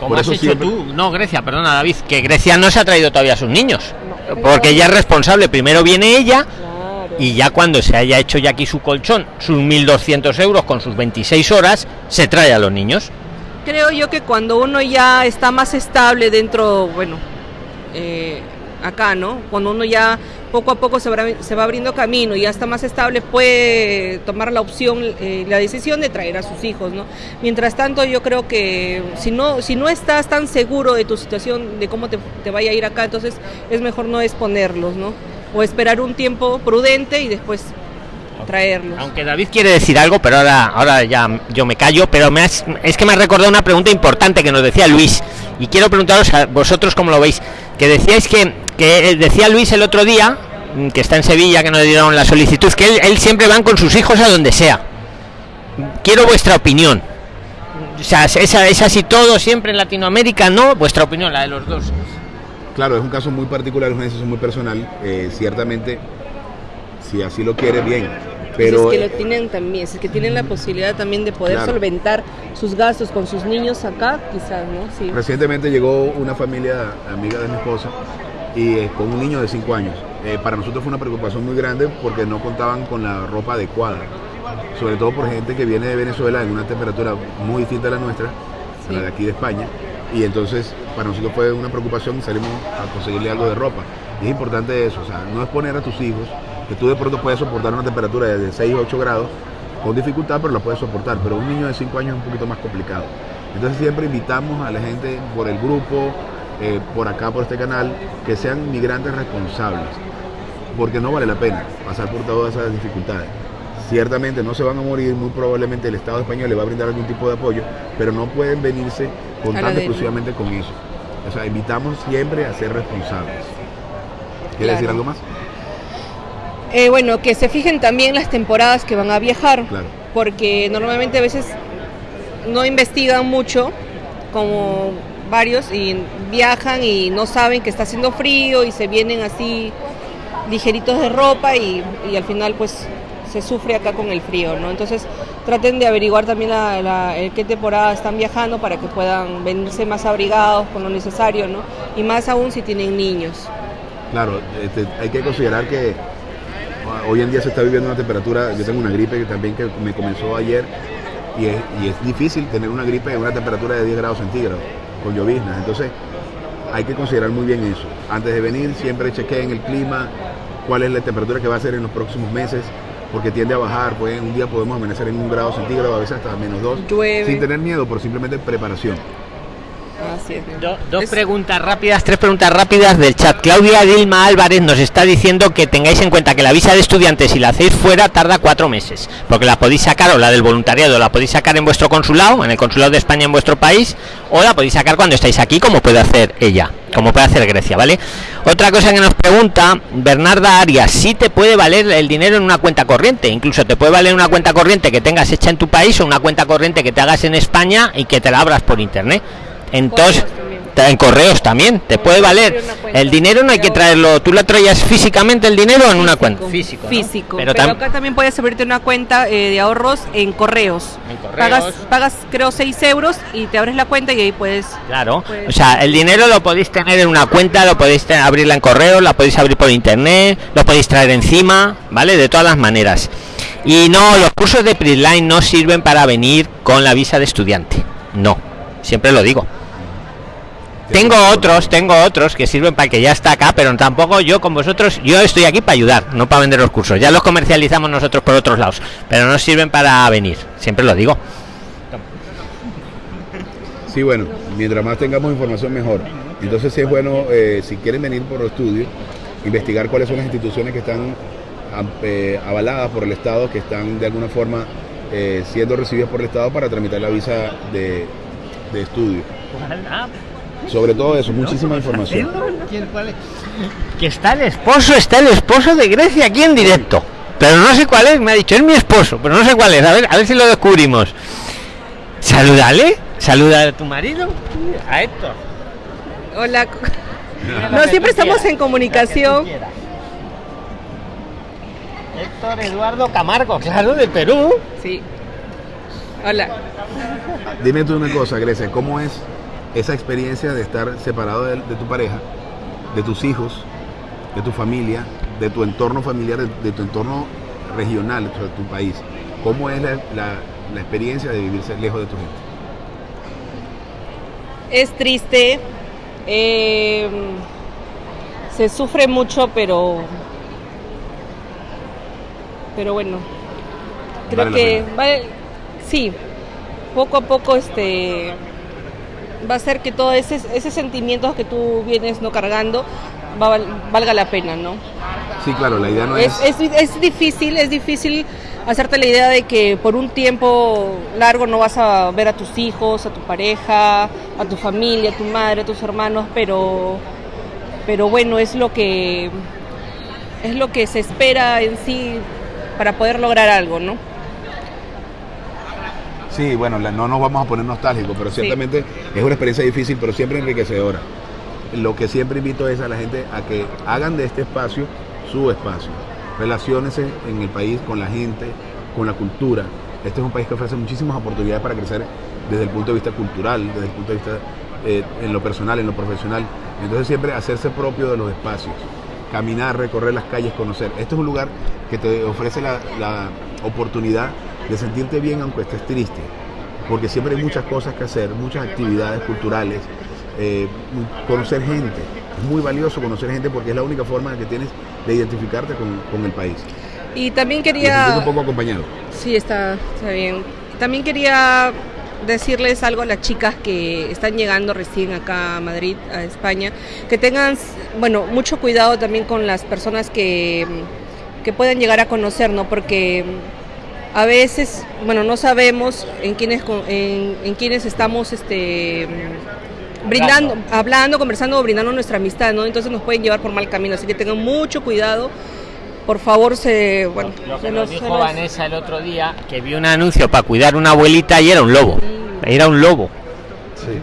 Como has hecho tú, no, Grecia, perdona David, que Grecia no se ha traído todavía a sus niños, porque ella es responsable, primero viene ella y ya cuando se haya hecho ya aquí su colchón, sus 1.200 euros con sus 26 horas, se trae a los niños. Creo yo que cuando uno ya está más estable dentro, bueno, eh, acá, ¿no? Cuando uno ya poco a poco se va, se va abriendo camino y ya está más estable, puede tomar la opción, eh, la decisión de traer a sus hijos, ¿no? Mientras tanto, yo creo que si no, si no estás tan seguro de tu situación, de cómo te, te vaya a ir acá, entonces es mejor no exponerlos, ¿no? O esperar un tiempo prudente y después traerlos. Aunque David quiere decir algo, pero ahora, ahora ya yo me callo, pero me es que me ha recordado una pregunta importante que nos decía Luis y quiero preguntaros a vosotros cómo lo veis, que decíais que que decía Luis el otro día, mm, que está en Sevilla, que nos dieron la solicitud, que él, siempre van con sus hijos a donde sea. Quiero vuestra opinión. O sea, ¿es, es así todo siempre en Latinoamérica? ¿No? Vuestra opinión, la de los dos. Claro, es un caso muy particular, es una decisión muy personal. Eh, ciertamente, si así lo quiere, bien. Pero, es que lo tienen también, es que tienen la posibilidad también de poder solventar sus gastos con sus niños acá, quizás, ¿no? Sí. Recientemente llegó una familia amiga de mi esposa y eh, con un niño de 5 años. Eh, para nosotros fue una preocupación muy grande porque no contaban con la ropa adecuada, sobre todo por gente que viene de Venezuela en una temperatura muy distinta a la nuestra, la de aquí de España, y entonces para nosotros fue una preocupación y salimos a conseguirle algo de ropa. Y es importante eso, o sea, no es poner a tus hijos, que tú de pronto puedes soportar una temperatura de 6 o 8 grados con dificultad, pero la puedes soportar, pero un niño de 5 años es un poquito más complicado. Entonces siempre invitamos a la gente por el grupo, eh, por acá, por este canal, que sean migrantes responsables, porque no vale la pena pasar por todas esas dificultades. Ciertamente no se van a morir, muy probablemente el Estado español le va a brindar algún tipo de apoyo, pero no pueden venirse contando exclusivamente con eso. O sea, invitamos siempre a ser responsables. ¿Quiere decir algo más? Eh, bueno, que se fijen también las temporadas que van a viajar, porque normalmente a veces no investigan mucho, como varios, y viajan y no saben que está haciendo frío y se vienen así ligeritos de ropa y, y al final pues se sufre acá con el frío, ¿no? Entonces traten de averiguar también la, qué temporada están viajando para que puedan venirse más abrigados con lo necesario, ¿no? Y más aún si tienen niños. Claro, este, hay que considerar que hoy en día se está viviendo una temperatura, yo tengo una gripe que también que me comenzó ayer y es, y es difícil tener una gripe en una temperatura de 10 grados centígrados con lloviznas, entonces hay que considerar muy bien eso. Antes de venir siempre chequeen el clima, cuál es la temperatura que va a ser en los próximos meses, porque tiende a bajar, pues un día podemos amanecer en un grado centígrado, a veces hasta menos dos, sin tener miedo, por simplemente preparación. Dos preguntas rápidas, tres preguntas rápidas del chat. Claudia Dilma Álvarez nos está diciendo que tengáis en cuenta que la visa de estudiantes, si la hacéis fuera, tarda cuatro meses, porque la podéis sacar, o la del voluntariado, la podéis sacar en vuestro consulado, en el consulado de España en vuestro país, o la podéis sacar cuando estáis aquí, como puede hacer ella como puede hacer Grecia, ¿vale? Otra cosa que nos pregunta Bernarda Arias, si te puede valer el dinero en una cuenta corriente, incluso te puede valer una cuenta corriente que tengas hecha en tu país o una cuenta corriente que te hagas en España y que te la abras por internet. Entonces, en correos también te puede valer. el dinero no hay que traerlo. tú lo traías físicamente el dinero en una cuenta físico físico. Pero, acá también puedes abrirte una cuenta eh, de ahorros en correos. pagas pagas creo 6 euros y te abres la cuenta y ahí puedes claro. o sea el dinero lo podéis tener en una cuenta lo podéis abrirla en correos la podéis abrir por internet lo podéis traer encima vale de todas las maneras. Y no los cursos de Prisline no sirven para venir con la visa de estudiante. No. Siempre lo digo tengo otros, tengo otros que sirven para que ya está acá, pero tampoco yo con vosotros, yo estoy aquí para ayudar, no para vender los cursos. Ya los comercializamos nosotros por otros lados, pero no sirven para venir, siempre lo digo. Sí, bueno, mientras más tengamos información mejor. Entonces sí es bueno, eh, si quieren venir por estudio, investigar cuáles son las instituciones que están eh, avaladas por el Estado, que están de alguna forma eh, siendo recibidas por el Estado para tramitar la visa de, de estudio. Sobre todo eso, muchísima información. Que está el esposo, está el esposo de Grecia aquí en directo. Pero no sé cuál es, me ha dicho, es mi esposo, pero no sé cuál es. A ver, a ver si lo descubrimos. Salúdale, saluda a tu marido, a Héctor. Hola. No, siempre estamos en comunicación. Héctor Eduardo Camargo, claro, de Perú. Sí. Hola. Dime tú una cosa, Grecia, ¿cómo es esa experiencia de estar separado de, tu pareja, de tus hijos, de tu familia, de tu entorno familiar, de, tu entorno regional, de tu país. ¿Cómo es la, experiencia de vivirse lejos de tu gente? Es triste, em, se sufre mucho, pero, pero bueno, creo que vale, sí, poco a poco este va a ser que todo ese, ese sentimiento que tú vienes no cargando valga la pena, ¿no? Sí, claro, la idea no es... Es, es... difícil, es difícil hacerte la idea de que por un tiempo largo no vas a ver a tus hijos, a tu pareja, a tu familia, a tu madre, a tus hermanos, pero, pero bueno, es lo que es lo que se espera en sí para poder lograr algo, ¿no? Sí, bueno, no nos vamos a poner nostálgicos, pero ciertamente es una experiencia difícil, pero siempre enriquecedora. Lo que siempre invito es a la gente a que hagan de este espacio su espacio, relaciones en el país con la gente, con la cultura. Este es un país que ofrece muchísimas oportunidades para crecer desde el punto de vista cultural, desde el punto de vista eh, en lo personal, en lo profesional. Entonces siempre hacerse propio de los espacios, caminar, recorrer las calles, conocer. Este es un lugar que te ofrece la, la oportunidad de sentirte bien aunque estés triste, porque siempre hay muchas cosas que hacer, muchas actividades culturales, eh, conocer gente. Es muy valioso conocer gente porque es la única forma que tienes de identificarte con, con el país. Y también quería... un poco acompañado. Sí, está, está bien. También quería decirles algo a las chicas que están llegando recién acá a Madrid, a España, que tengan, bueno, mucho cuidado también con las personas que, que puedan llegar a conocer, ¿no? Porque a veces, bueno, no sabemos en quiénes, en, en quiénes estamos, este brindando, hablando, conversando, brindando nuestra amistad, ¿no? Entonces nos pueden llevar por mal camino, así que tengan mucho cuidado. Por favor, se. Bueno, lo que nos dijo Vanessa el otro día, que vio un anuncio para cuidar una abuelita y era un lobo. Era un lobo. Sí.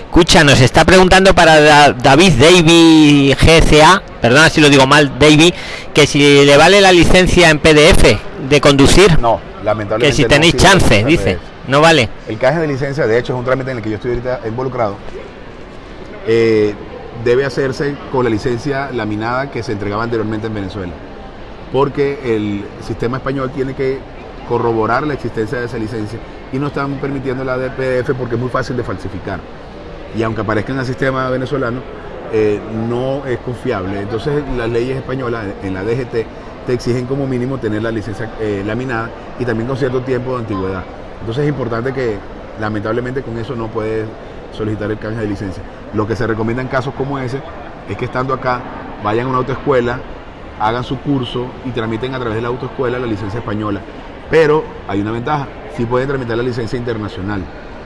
Escucha, nos está preguntando para David Davy GCA, perdona si lo digo mal, Davy, que si le vale la licencia en PDF de conducir. No, lamentablemente. Que si tenéis chance, dice. No vale. El caje de licencia, de hecho, es un trámite en el que yo estoy ahorita involucrado. Eh, debe hacerse con la licencia laminada que se entregaba anteriormente en Venezuela. Porque el sistema español tiene que corroborar la existencia de esa licencia y no están permitiendo la de PDF porque es muy fácil de falsificar. Y aunque aparezca en el sistema venezolano, eh, no es confiable. Entonces las leyes españolas en la DGT te exigen como mínimo tener la licencia eh, laminada y también con cierto tiempo de antigüedad. Entonces es importante que lamentablemente con eso no puedes solicitar el canje de licencia. Lo que se recomienda en casos como ese es que estando acá vayan a una autoescuela, hagan su curso y tramiten a través de la autoescuela la licencia española. Pero hay una ventaja, sí pueden tramitar la licencia internacional.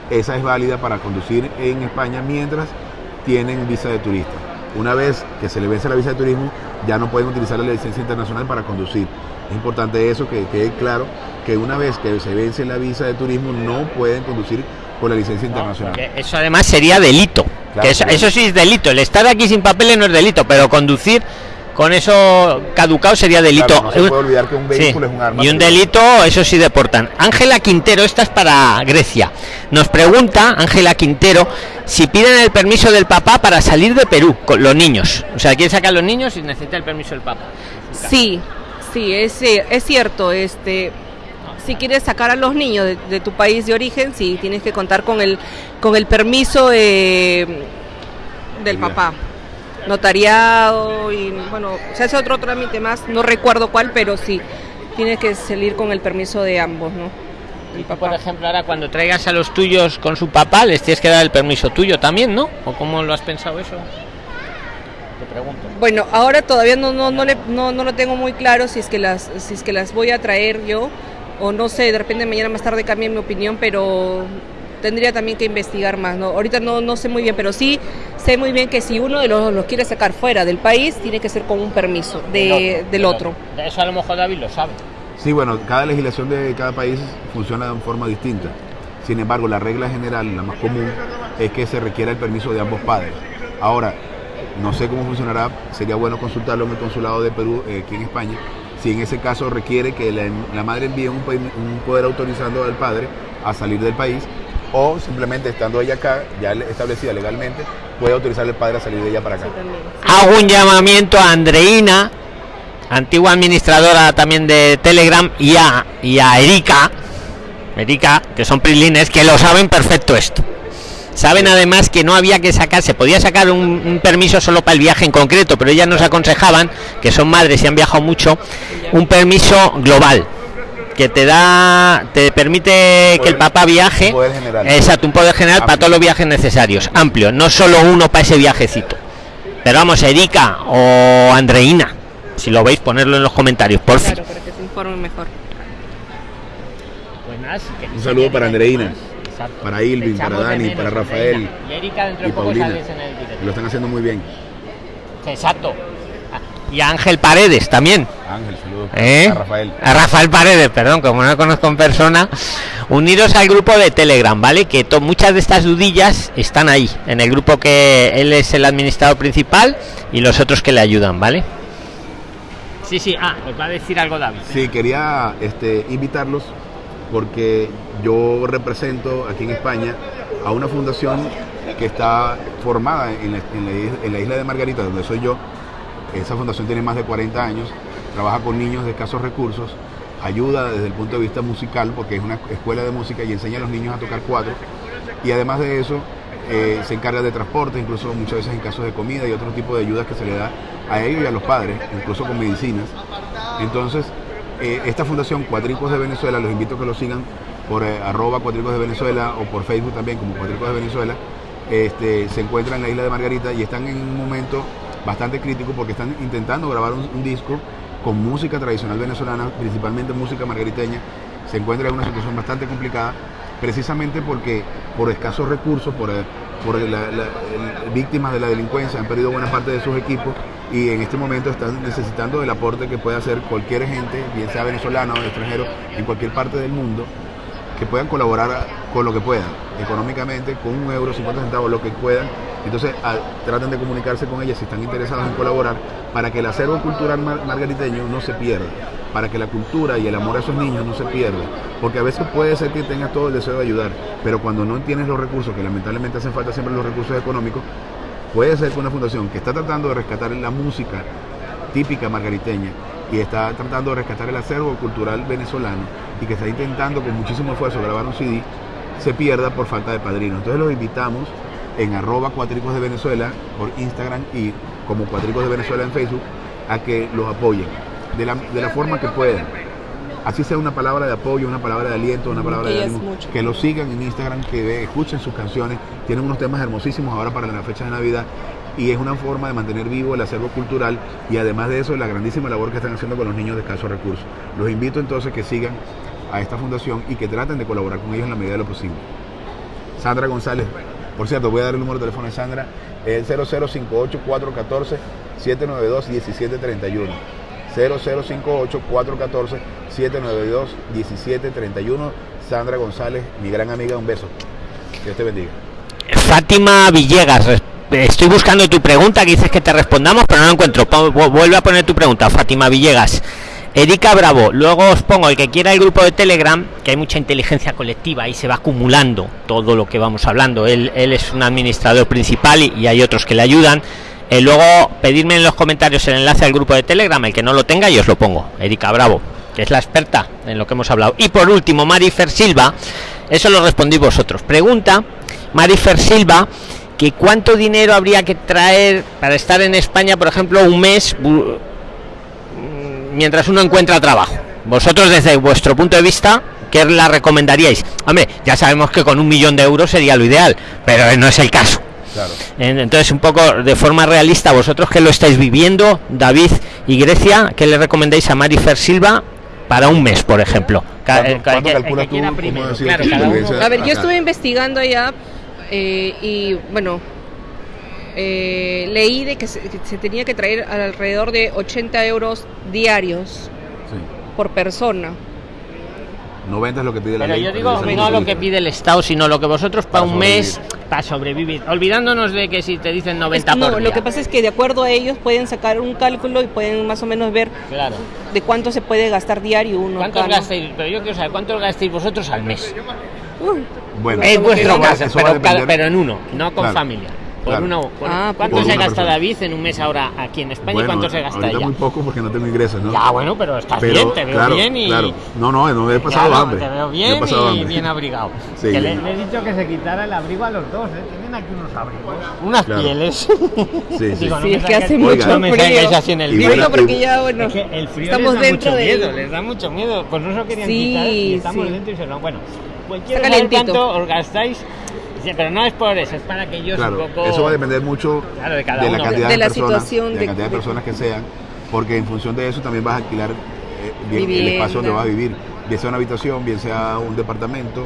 Esa es válida para conducir en España mientras tienen visa de turista. Una vez que se le vence la visa de turismo, ya no pueden utilizar la licencia internacional para conducir. Es importante eso, que quede claro que una vez que se vence la visa de turismo no pueden conducir con la licencia internacional. eso además sería delito. eso, sí es delito. El estar aquí sin papeles no es delito, pero conducir con eso caducado sería delito. no se puede olvidar que un vehículo es un arma. Y un delito, eso sí deportan. Ángela Quintero, esta es para Grecia. Nos pregunta Ángela Quintero si piden el permiso del papá para salir de Perú con los niños. O sea, quiere sacar a los niños y necesita el permiso del papá. Sí, sí, es, es cierto. Este, si quieres sacar a los niños de, tu país de origen, sí tienes que contar con el con el permiso del papá. Notariado y bueno, se hace otro trámite más, no recuerdo cuál, pero sí, tienes que salir con el permiso de ambos, ¿no? Y por ejemplo, ahora cuando traigas a los tuyos con su papá, les tienes que dar el permiso tuyo también, ¿no? ¿O cómo lo has pensado eso? Te pregunto. Bueno, ahora todavía no no no, le, no, no lo tengo muy claro si es que las si es que las voy a traer yo o no sé, de repente mañana más tarde cambie mi opinión, pero tendría también que investigar más, ¿no? Ahorita no, no sé muy bien, pero sí sé muy bien que si uno de los los quiere sacar fuera del país, tiene que ser con un permiso de, del otro. Eso a lo mejor David lo sabe. Sí, bueno, cada legislación de cada país funciona de forma distinta. Sin embargo, la regla general, la más común, es que se requiera el permiso de ambos padres. Ahora, no sé cómo funcionará, sería bueno consultarlo en el consulado de Perú, eh, aquí en España, si en ese caso requiere que la, madre envíe un, poder autorizando al padre a salir del país o simplemente estando ella acá, ya establecida legalmente, puede autorizar al padre a salir de ella para acá. Hago un llamamiento a Andreina, antigua administradora también de Telegram, y a, y a Erika, Erika, que son prilines, que lo saben perfecto esto. Saben además que no había que sacar, se podía sacar un, permiso solo para el viaje en concreto, pero ellas nos aconsejaban, que son madres y han viajado mucho, un permiso global que te da te permite que el papá viaje. exacto un poder general para todos los viajes necesarios. Amplio no solo uno para ese viajecito. Pero vamos Erika o Andreina si lo veis ponerlo en los comentarios por mejor. Pues un saludo para Andreina para Ilvin, para Dani, para Rafael y, Paulina. Lo están haciendo muy bien. Exacto. Y Ángel Paredes también. Ángel, saludos. ¿Eh? A Rafael. A Rafael Paredes, perdón, como no lo conozco en persona. Uniros al grupo de Telegram, ¿vale? Que muchas de estas dudillas están ahí, en el grupo que él es el administrador principal y los otros que le ayudan, ¿vale? Sí, sí, ah, os va a decir algo David. Sí, quería este, invitarlos porque yo represento aquí en España a una fundación que está formada en la, isla de Margarita, donde soy yo. Esa fundación tiene más de 40 años, trabaja con niños de escasos recursos, ayuda desde el punto de vista musical, porque es una escuela de música y enseña a los niños a tocar cuatro. Y además de eso, eh, se encarga de transporte, incluso muchas veces en casos de comida y otro tipo de ayudas que se le da a ellos y a los padres, incluso con medicinas. Entonces, eh, esta fundación Cuatricos de Venezuela, los invito a que lo sigan por eh, arroba Cuatricos de Venezuela o por Facebook también como Cuatricos de Venezuela, este, se encuentra en la isla de Margarita y están en un momento bastante crítico porque están intentando grabar un, disco con música tradicional venezolana, principalmente música margariteña. Se encuentra en una situación bastante complicada, precisamente porque por escasos recursos, por, eh, por víctimas de la delincuencia han perdido buena parte de sus equipos y en este momento están necesitando el aporte que puede hacer cualquier gente, bien sea venezolano o extranjero, en cualquier parte del mundo, que puedan colaborar con lo que puedan, económicamente, con un euro, 50 centavos, lo que puedan. Entonces traten de comunicarse con ellas si están interesados en colaborar para que el acervo cultural margariteño no se pierda, para que la cultura y el amor a esos niños no se pierda. Porque a veces puede ser que tengas todo el deseo de ayudar, pero cuando no tienes los recursos, que lamentablemente hacen falta siempre los recursos económicos, puede ser que una fundación que está tratando de rescatar la música típica margariteña y está tratando de rescatar el acervo cultural venezolano y que está intentando con muchísimo esfuerzo grabar un CD, se pierda por falta de padrino. Entonces los invitamos en arroba cuatricos de Venezuela por Instagram y como cuatricos de Venezuela en Facebook a que los apoyen de la, de la forma que puedan. Así sea una palabra de apoyo, una palabra de aliento, una palabra de ánimo. Que lo sigan en Instagram, que escuchen sus canciones. Tienen unos temas hermosísimos ahora para la fecha de Navidad y es una forma de mantener vivo el acervo cultural y además de eso la grandísima labor que están haciendo con los niños de escasos recursos. Los invito entonces que sigan a esta fundación y que traten de colaborar con ellos en la medida de lo posible. Sandra González, por cierto, voy a dar el número de teléfono de Sandra, el 0058414 792 1731. 0058 414 792 1731 Sandra González, mi gran amiga, un beso. Dios te bendiga. Fátima Villegas, estoy buscando tu pregunta que dices que te respondamos, pero no la encuentro. Vuelve a poner tu pregunta, Fátima Villegas. Erika Bravo, luego os pongo el que quiera el grupo de Telegram, que hay mucha inteligencia colectiva y se va acumulando todo lo que vamos hablando. Él, es un administrador principal y, hay otros que le ayudan. Eh, luego pedirme en los comentarios el enlace al grupo de Telegram, el que no lo tenga, y os lo pongo. Erika Bravo, que es la experta en lo que hemos hablado. Y por último, Marifer Silva, eso lo respondí vosotros. Pregunta, Marifer Silva, que cuánto dinero habría que traer para estar en España, por ejemplo, un mes mientras uno encuentra trabajo. Vosotros desde vuestro punto de vista, ¿qué la recomendaríais? Hombre, ya sabemos que con un millón de euros sería lo ideal, pero no es el caso. Entonces, un poco de forma realista, vosotros que lo estáis viviendo, David y Grecia, ¿qué le recomendáis a Marifer Silva para un mes, por ejemplo? A ver, yo estuve investigando ya eh, y bueno, eh, leí de que se, tenía que traer alrededor de 80 euros diarios por persona. 90 es lo que pide la Pero yo digo no lo que pide el Estado, sino lo que vosotros para, un mes para sobrevivir. Olvidándonos de que si te dicen 90 No, lo que pasa es que de acuerdo a ellos pueden sacar un cálculo y pueden más o menos ver claro. de cuánto se puede gastar diario uno. ¿Cuántos gastáis? Pero yo quiero saber, ¿cuántos gastáis vosotros al mes? Bueno, es vuestro caso, pero, en uno, no con familia. Por ah, ¿Cuánto se gasta David en un mes ahora aquí en España y cuánto se gasta allá? muy poco porque no tengo ingresos, ¿no? Ya, bueno, pero estás bien, te veo bien y... Claro. No, no, no he pasado hambre. Te veo bien y bien abrigado. Sí. Que le, he dicho que se quitara el abrigo a los dos, ¿eh? Tienen aquí unos abrigos. Unas pieles. Sí, sí. sí, es que hace mucho frío. así en el frío. porque ya, bueno, es que el frío estamos les da dentro mucho de... miedo, les da mucho miedo. Pues no se lo querían quitar y estamos dentro y se lo... Bueno, cualquier cuánto os gastáis pero no es por eso, es para que ellos claro, Eso va a depender mucho de, la cantidad de, personas, situación, de, la cantidad de, personas que sean, porque en función de eso también vas a alquilar eh, el espacio donde vas a vivir, bien sea una habitación, bien sea un departamento.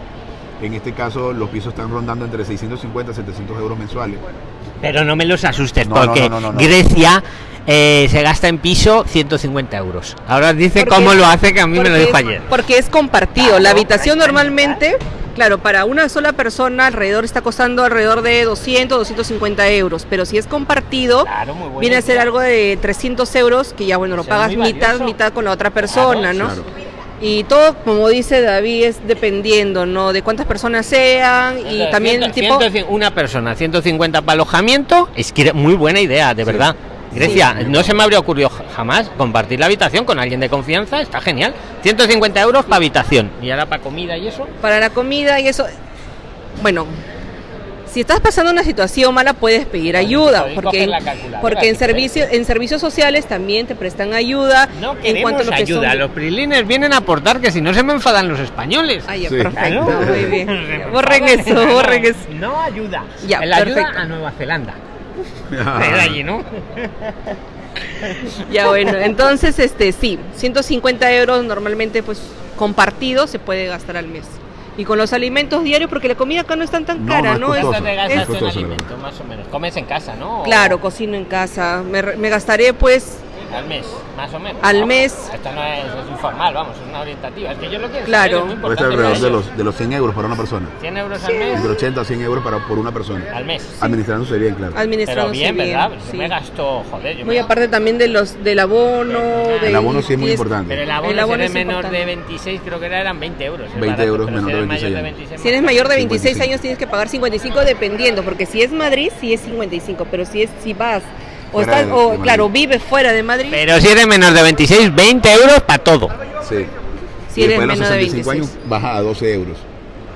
En este caso, los pisos están rondando entre 650 y 700 euros mensuales. Pero no me los asustes, porque Grecia eh, se gasta en piso 150 euros. Ahora dice cómo lo hace, que a mí me lo dijo ayer. Porque es compartido. La habitación normalmente Claro, para una sola persona alrededor está costando alrededor de 200, 250 euros, pero si es compartido, viene a ser algo de 300 euros, que ya bueno, lo pagas mitad, mitad con la otra persona, ¿no? Y todo, como dice David, es dependiendo, ¿no? De cuántas personas sean y también tipo... una persona, 150 para alojamiento, es que muy buena idea, de verdad. Grecia, no se me habría ocurrido jamás compartir la habitación con alguien de confianza, está genial. 150 euros para habitación. ¿Y ahora para comida y eso? Para la comida y eso. Bueno, si estás pasando una situación mala puedes pedir ayuda porque porque en servicios en servicios sociales también te prestan ayuda no en cuanto a lo que ayuda los prilines vienen a aportar que si no se me enfadan los españoles. Ay, perfecto muy bien. Borren eso borren eso. no ayuda. Ya la ayuda a Nueva Zelanda allí, ¿no? ya bueno, entonces este sí, 150 euros normalmente pues compartido se puede gastar al mes. Y con los alimentos diarios, porque la comida acá no es tan tan cara, ¿no? Es, más o menos. Comes en casa, ¿no? Claro, cocino en casa. Me, me gastaré pues al mes, más o menos. Al mes. Esto no es, informal, vamos, es una orientativa. Es que yo lo quiero Claro. Puede estar alrededor de los, de los 100 euros para una persona. 100 euros al mes. Entre 80 a 100 euros para, por una persona. Al mes. Administrándose bien, claro. Administrándose bien, ¿verdad? Yo me gasto, joder. Yo Muy aparte también de los, del abono. el abono sí es muy importante. Pero el abono, el abono si eres menor de 26, creo que eran 20 euros. 20 euros menor de 26 años. Si eres mayor de 26 años tienes que pagar 55 dependiendo, porque si es Madrid sí es 55, pero si es si vas o, estás, o claro, vives fuera de Madrid. Pero si eres menor de 26, 20 euros para todo. Sí. Si eres menor de 25 años, baja a 12 euros.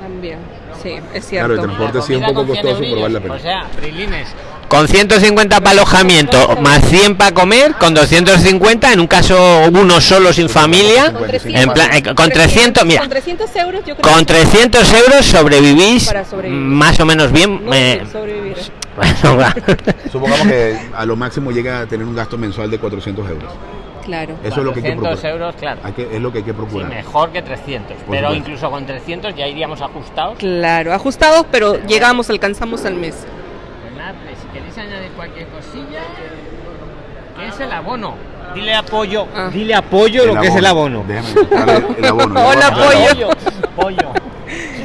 También, sí, es cierto. Claro, el transporte sí es un poco costoso, pero vale la pena. O sea, Prilines. Con 150 para alojamiento, más 100 para comer, con 250, en un caso uno solo sin familia, con 300, en plan, eh, con 300, mira, con 300 euros, yo creo con 300 euros sobrevivís más o menos bien. No, eh, sobrevivir. Supongamos que a lo máximo llega a tener un gasto mensual de 400 euros. Claro. Eso es lo que hay que procurar. euros, claro. es lo que hay que procurar. mejor que 300. pero incluso con 300 ya iríamos ajustados. Claro, ajustados, pero llegamos, alcanzamos al mes. Pues si queréis añadir cualquier cosilla, ¿qué es el abono? Dile apoyo, ah. dile apoyo lo que es el abono. Déjame el abono. Hola, apoyo. Pollo.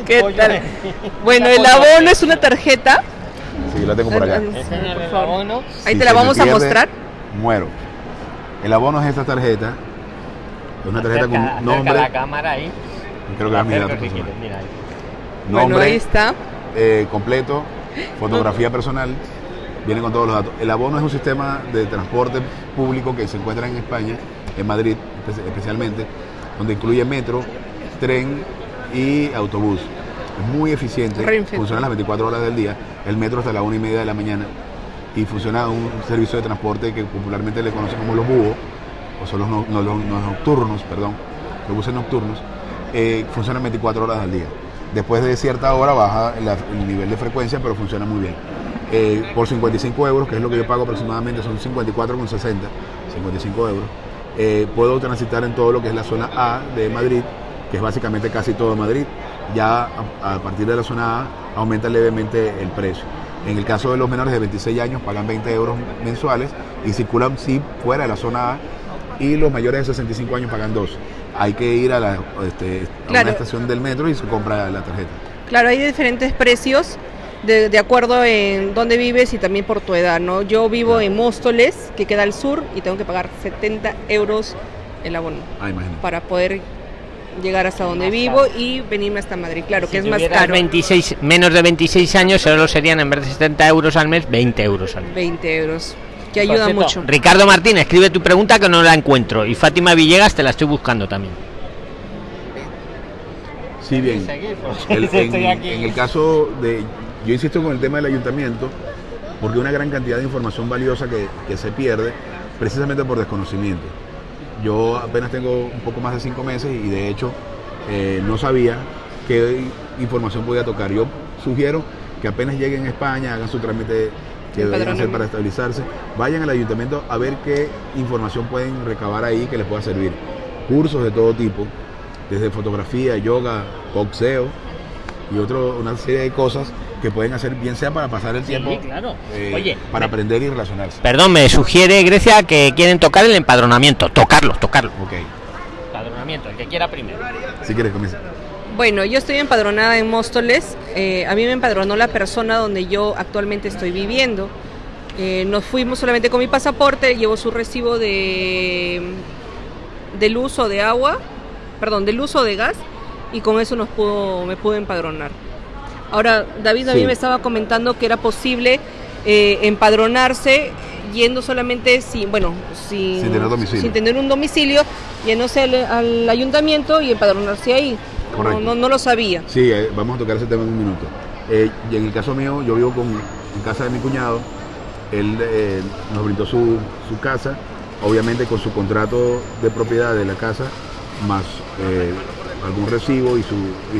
¿Qué tal? Bueno, el abono es una tarjeta Sí, la tengo por acá. Ahí te la vamos a mostrar. Muero. El abono es esta tarjeta. Es una tarjeta con nombre. la cámara ahí. Creo que va a mirar. Nombre, bueno, ahí está. Eh, completo, fotografía personal, viene con todos los datos. El abono es un sistema de transporte público que se encuentra en España, en Madrid especialmente, donde incluye metro, tren y autobús. Es muy eficiente, funciona las 24 horas del día, el metro hasta la una y media de la mañana y funciona un servicio de transporte que popularmente le conocen como los búhos, o son los, nocturnos, perdón, los buses nocturnos, eh, funcionan 24 horas al día. Después de cierta hora baja el nivel de frecuencia, pero funciona muy bien. Eh, por 55 euros, que es lo que yo pago aproximadamente, son 54,60, 55 euros, eh, puedo transitar en todo lo que es la zona A de Madrid, que es básicamente casi todo Madrid, ya a, partir de la zona A aumenta levemente el precio. En el caso de los menores de 26 años pagan 20 euros mensuales y circulan sí fuera de la zona A y los mayores de 65 años pagan 2. Hay que ir a, la, este, una estación del metro y se compra la tarjeta. Claro, hay diferentes precios de, de, acuerdo en dónde vives y también por tu edad, ¿no? Yo vivo en Móstoles, que queda al sur, y tengo que pagar 70 euros el abono ah, para poder llegar hasta donde vivo y venirme hasta Madrid. Claro que es más caro. 26, menos de 26 años, solo serían en vez de 70 euros al mes, 20 euros al mes. 20 euros, que ayuda mucho. Ricardo Martín, escribe tu pregunta que no la encuentro. Y Fátima Villegas te la estoy buscando también. Sí, bien. en, el caso de. Yo insisto con el tema del ayuntamiento, porque una gran cantidad de información valiosa que, que se pierde precisamente por desconocimiento. Yo apenas tengo un poco más de cinco meses y de hecho eh, no sabía qué información podía tocar. Yo sugiero que apenas lleguen a España, hagan su trámite que deben hacer para estabilizarse, vayan al ayuntamiento a ver qué información pueden recabar ahí que les pueda servir. Cursos de todo tipo, desde fotografía, yoga, boxeo y otro, una serie de cosas que pueden hacer bien sea para pasar el tiempo, claro. Eh, Oye, para aprender y relacionarse. Perdón, me sugiere Grecia que quieren tocar el empadronamiento, tocarlo, tocarlo. Ok. Empadronamiento, el que quiera primero. Si quieres, comienza. Bueno, yo estoy empadronada en Móstoles. Eh, a mí me empadronó la persona donde yo actualmente estoy viviendo. Eh, nos fuimos solamente con mi pasaporte, llevo su recibo de del uso de agua, perdón, del uso de gas y con eso nos pudo, me pude empadronar. Ahora, David a mí me estaba comentando que era posible eh, empadronarse yendo solamente sin, bueno, sin, sin, tener un domicilio, yéndose al, ayuntamiento y empadronarse ahí. No, no, lo sabía. Sí, eh, vamos a tocar ese tema en un minuto. Eh, y en el caso mío, yo vivo con, en casa de mi cuñado, él nos brindó su, su casa obviamente con su contrato de propiedad de la casa, más algún recibo y su,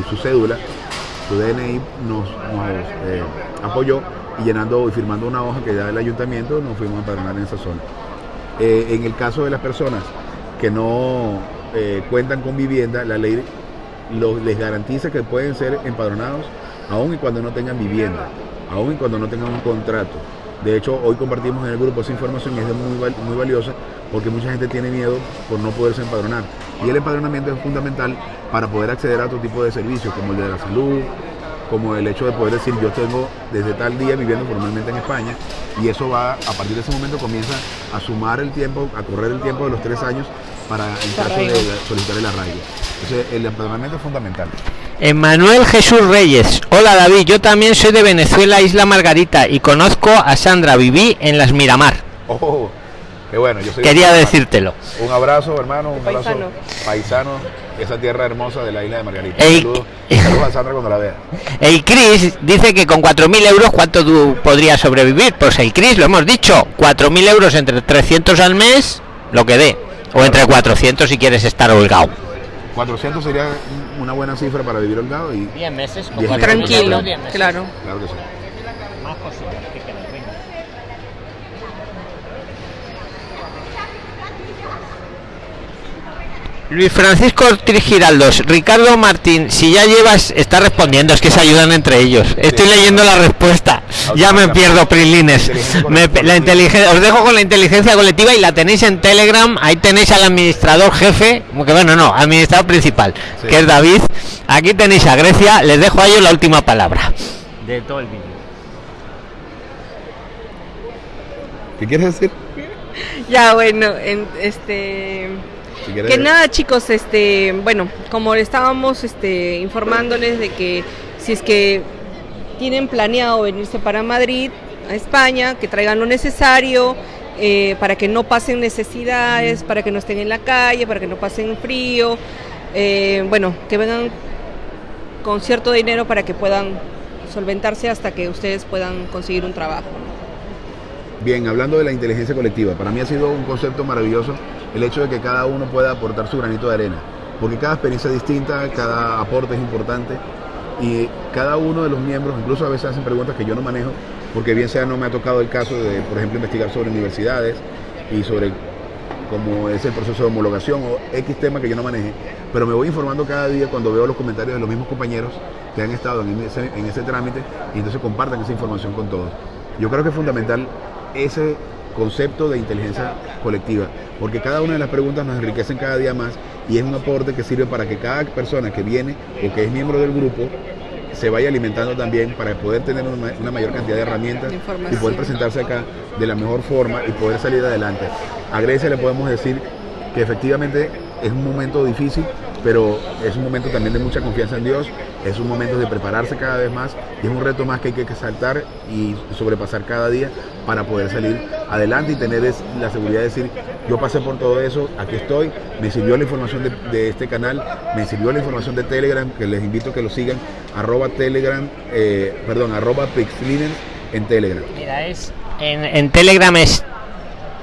su, cédula, su DNI nos, eh, apoyó y llenando y firmando una hoja que da el ayuntamiento nos fuimos a empadronar en esa zona. Eh, en el caso de las personas que no cuentan con vivienda, la ley les garantiza que pueden ser empadronados aun y cuando no tengan vivienda, aun y cuando no tengan un contrato. De hecho, hoy compartimos en el grupo esa información y es muy, muy valiosa porque mucha gente tiene miedo por no poderse empadronar. Y el empadronamiento es fundamental para poder acceder a otro tipo de servicios, como el de la salud, como el hecho de poder decir yo tengo desde tal día viviendo formalmente en España y eso va, a partir de ese momento comienza a sumar el tiempo, a correr el tiempo de los tres años para el caso de solicitar el arraigo. Entonces el empadronamiento es fundamental. Emanuel Jesús Reyes. Hola David, yo también soy de Venezuela, Isla Margarita, y conozco a Sandra, viví en las Miramar. Oh, qué bueno, yo Quería decírtelo. Un abrazo, hermano, un abrazo paisano. esa tierra hermosa de la isla de Margarita. saludos, a Sandra cuando la vea. El Cris dice que con 4.000 euros, ¿cuánto tú podrías sobrevivir? Pues el Cris, lo hemos dicho, 4.000 euros entre 300 al mes, lo que dé. O entre 400 si quieres estar holgado. 400 sería una buena cifra para vivir holgado y 10 meses, tranquilo, claro. Claro que sí. Más Luis Francisco Ortiz Giraldos, Ricardo Martín, si ya llevas, está respondiendo, es que se ayudan entre ellos. Estoy leyendo la respuesta, ya me pierdo, Prilines. la inteligencia, os dejo con la inteligencia colectiva y la tenéis en Telegram, ahí tenéis al administrador jefe, que bueno, no, administrador principal, que es David. Aquí tenéis a Grecia, les dejo a ellos la última palabra. De todo el vídeo. ¿Qué quieres decir? Ya, bueno, en, este que nada, chicos, este, bueno, como estábamos este, informándoles de que si es que tienen planeado venirse para Madrid, a España, que traigan lo necesario eh, para que no pasen necesidades, para que no estén en la calle, para que no pasen frío, eh, bueno, que vengan con cierto dinero para que puedan solventarse hasta que ustedes puedan conseguir un trabajo. Bien, hablando de la inteligencia colectiva, para mí ha sido un concepto maravilloso el hecho de que cada uno pueda aportar su granito de arena, porque cada experiencia es distinta, cada aporte es importante y cada uno de los miembros, incluso a veces hacen preguntas que yo no manejo, porque bien sea no me ha tocado el caso de, por ejemplo, investigar sobre universidades y sobre cómo es el proceso de homologación o X tema que yo no maneje, pero me voy informando cada día cuando veo los comentarios de los mismos compañeros que han estado en ese, en ese trámite y entonces compartan esa información con todos. Yo creo que es fundamental ese concepto de inteligencia colectiva, porque cada una de las preguntas nos enriquecen cada día más y es un aporte que sirve para que cada persona que viene o que es miembro del grupo se vaya alimentando también para poder tener una, mayor cantidad de herramientas y poder presentarse acá de la mejor forma y poder salir adelante. A Grecia le podemos decir que efectivamente es un momento difícil, pero es un momento también de mucha confianza en Dios, es un momento de prepararse cada vez más y es un reto más que hay que saltar y sobrepasar cada día para poder salir adelante y tener la seguridad de decir, yo pasé por todo eso, aquí estoy, me sirvió la información de, este canal, me sirvió la información de Telegram, que les invito a que lo sigan, arroba Telegram, eh, perdón, arroba Pixliner en Telegram. Mira, es en, Telegram es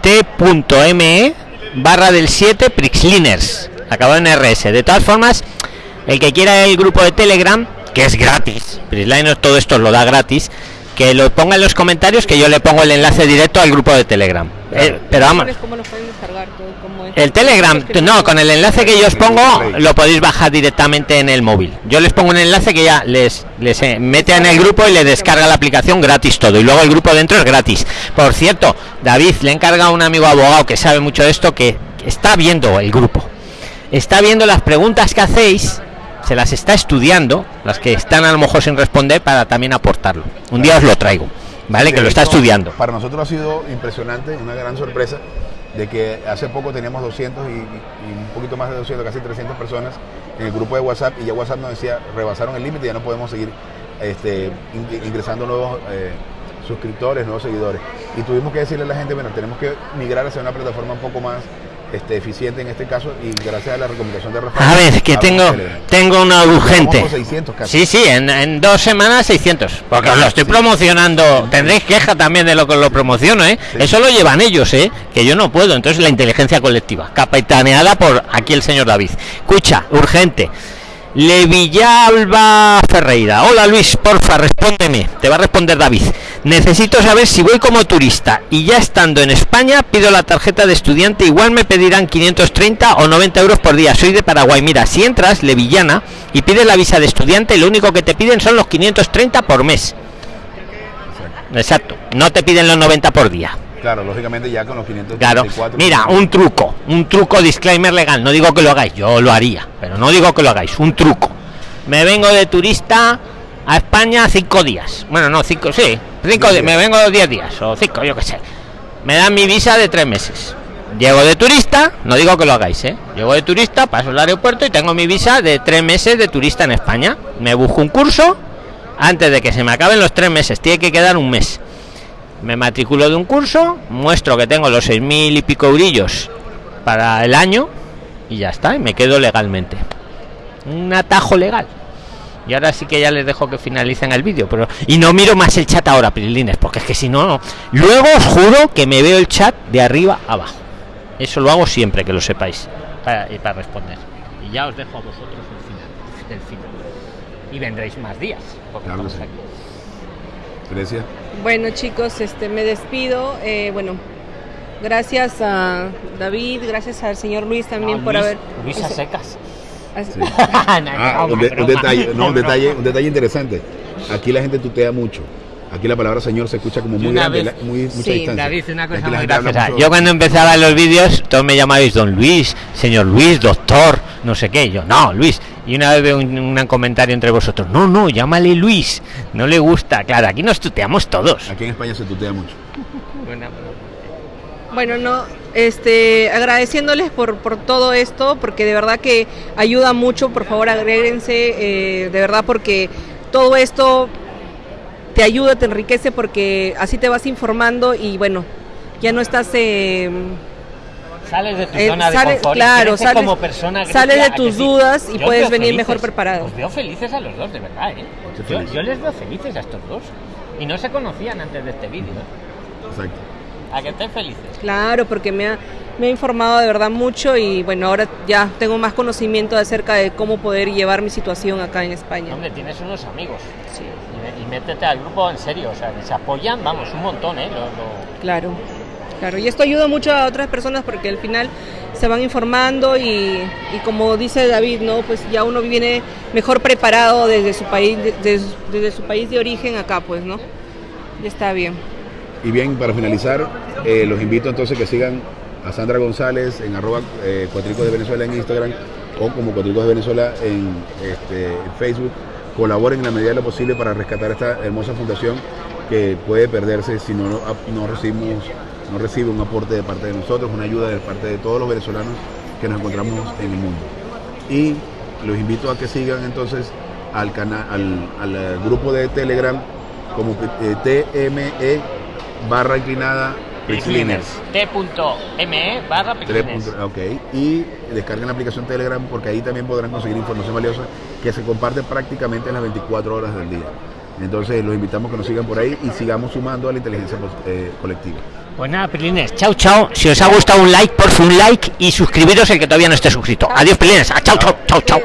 t.me barra del 7 Prixliners acabado en RS. De todas formas, el que quiera el grupo de Telegram, que es gratis, Prisliners todo esto lo da gratis, que lo ponga en los comentarios que yo le pongo el enlace directo al grupo de Telegram. Eh, pero vamos. El Telegram, no, con el enlace que yo os pongo lo podéis bajar directamente en el móvil. Yo les pongo un enlace que ya les, les eh, mete en el grupo y le descarga la aplicación gratis todo. Y luego el grupo dentro es gratis. Por cierto, David le encarga a un amigo abogado que sabe mucho de esto que está viendo el grupo está viendo las preguntas que hacéis se las está estudiando, las que están a lo mejor sin responder, para también aportarlo. Un día os lo traigo, ¿vale? que lo está estudiando. Para nosotros ha sido impresionante, una gran sorpresa, de que hace poco teníamos 200 y, un poquito más de 200, casi 300 personas en el grupo de WhatsApp y ya WhatsApp nos decía, rebasaron el límite, ya no podemos seguir este, ingresando nuevos eh, suscriptores, nuevos seguidores. Y tuvimos que decirle a la gente, bueno, tenemos que migrar hacia una plataforma un poco más este, eficiente en este caso y gracias a la recomendación de Rafael. A ver, que tengo, tengo una urgente. Sí, sí, en, dos semanas 600. Porque os lo estoy promocionando. Tendréis queja también de lo que lo promociono, ¿eh? Eso lo llevan ellos, ¿eh? Que yo no puedo. Entonces la inteligencia colectiva, capitaneada por aquí el señor David. Escucha, urgente. Levillalba Ferreira. Hola Luis, porfa, respóndeme. Te va a responder David. Necesito saber si voy como turista y ya estando en España pido la tarjeta de estudiante. Igual me pedirán 530 o 90 euros por día. Soy de Paraguay. Mira, si entras, Levillana, y pides la visa de estudiante, lo único que te piden son los 530 por mes. Exacto. No te piden los 90 por día. Claro, lógicamente ya con los 500. Claro. Mira, un truco, un truco disclaimer legal. No digo que lo hagáis, yo lo haría, pero no digo que lo hagáis. Un truco. Me vengo de turista a España cinco días. Bueno, no, cinco, sí. Cinco, me vengo de 10 días o cinco, yo qué sé. Me dan mi visa de tres meses. Llego de turista, no digo que lo hagáis, ¿eh? Llego de turista, paso el aeropuerto y tengo mi visa de tres meses de turista en España. Me busco un curso antes de que se me acaben los tres meses. Tiene que quedar un mes me matriculo de un curso, muestro que tengo los seis mil y pico eurillos para el año y ya está, y me quedo legalmente. Un atajo legal. Y ahora sí que ya les dejo que finalicen el vídeo, pero y no miro más el chat ahora, Prilines, porque es que si no, luego os juro que me veo el chat de arriba abajo. Eso lo hago siempre, que lo sepáis, para, y para responder. Y ya os dejo a vosotros el final, final. Y vendréis más días, porque bueno chicos, este me despido. Eh, bueno, gracias a David, gracias al señor Luis también por haber. Luis a secas. Ah, un, detalle, no, un detalle, un detalle interesante. Aquí la gente tutea mucho. Aquí la palabra señor se escucha como muy grande, muy, mucha sí, David, una cosa muy graciosa. Yo cuando empezaba los vídeos, todos me llamabais don Luis, señor Luis, doctor, no sé qué. Yo, no, Luis. Y una vez veo un, comentario entre vosotros, no, no, llámale Luis. No le gusta. Claro, aquí nos tuteamos todos. Aquí en España se tutea mucho. Bueno, no, este, agradeciéndoles por, por todo esto, porque de verdad que ayuda mucho, por favor agréguense, eh, de verdad porque todo esto te ayuda, te enriquece porque así te vas informando y bueno, ya no estás... Eh, sales de tu eh, zona de confort claro, sales, como persona sales de tus dudas y puedes venir mejor preparado. Os veo felices a los dos, de verdad, ¿eh? Yo, les veo felices a estos dos. Y no se conocían antes de este vídeo. ¿eh? Exacto. A que estén felices. Claro, porque me ha, me ha informado de verdad mucho y bueno, ahora ya tengo más conocimiento acerca de cómo poder llevar mi situación acá en España. Hombre, tienes unos amigos. Sí métete al grupo en serio, o sea, se apoyan, vamos, un montón, ¿eh? Claro, claro, y esto ayuda mucho a otras personas porque al final se van informando y, como dice David, ¿no? Pues ya uno viene mejor preparado desde su país, desde, su país de origen acá, pues, ¿no? Ya está bien. Y bien, para finalizar, eh, los invito entonces que sigan a Sandra González en arroba eh, Cuatricos de Venezuela en Instagram o como Cuatricos de Venezuela en este, Facebook colaboren en la medida de lo posible para rescatar esta hermosa fundación que puede perderse si no, no, recibimos, no recibe un aporte de parte de nosotros, una ayuda de parte de todos los venezolanos que nos encontramos en el mundo. Y los invito a que sigan entonces al, canal, al, grupo de Telegram como eh, TME barra inclinada T.me barra Ok. Y descarguen la aplicación Telegram porque ahí también podrán conseguir información valiosa que se comparte prácticamente en las 24 horas del día. Entonces los invitamos a que nos sigan por ahí y sigamos sumando a la inteligencia eh, colectiva. Pues nada, Pelines, chao, chao. Si os ha gustado un like, por un like y suscribiros el que todavía no esté suscrito. Adiós, Pelines. chao, chao, chao, chao.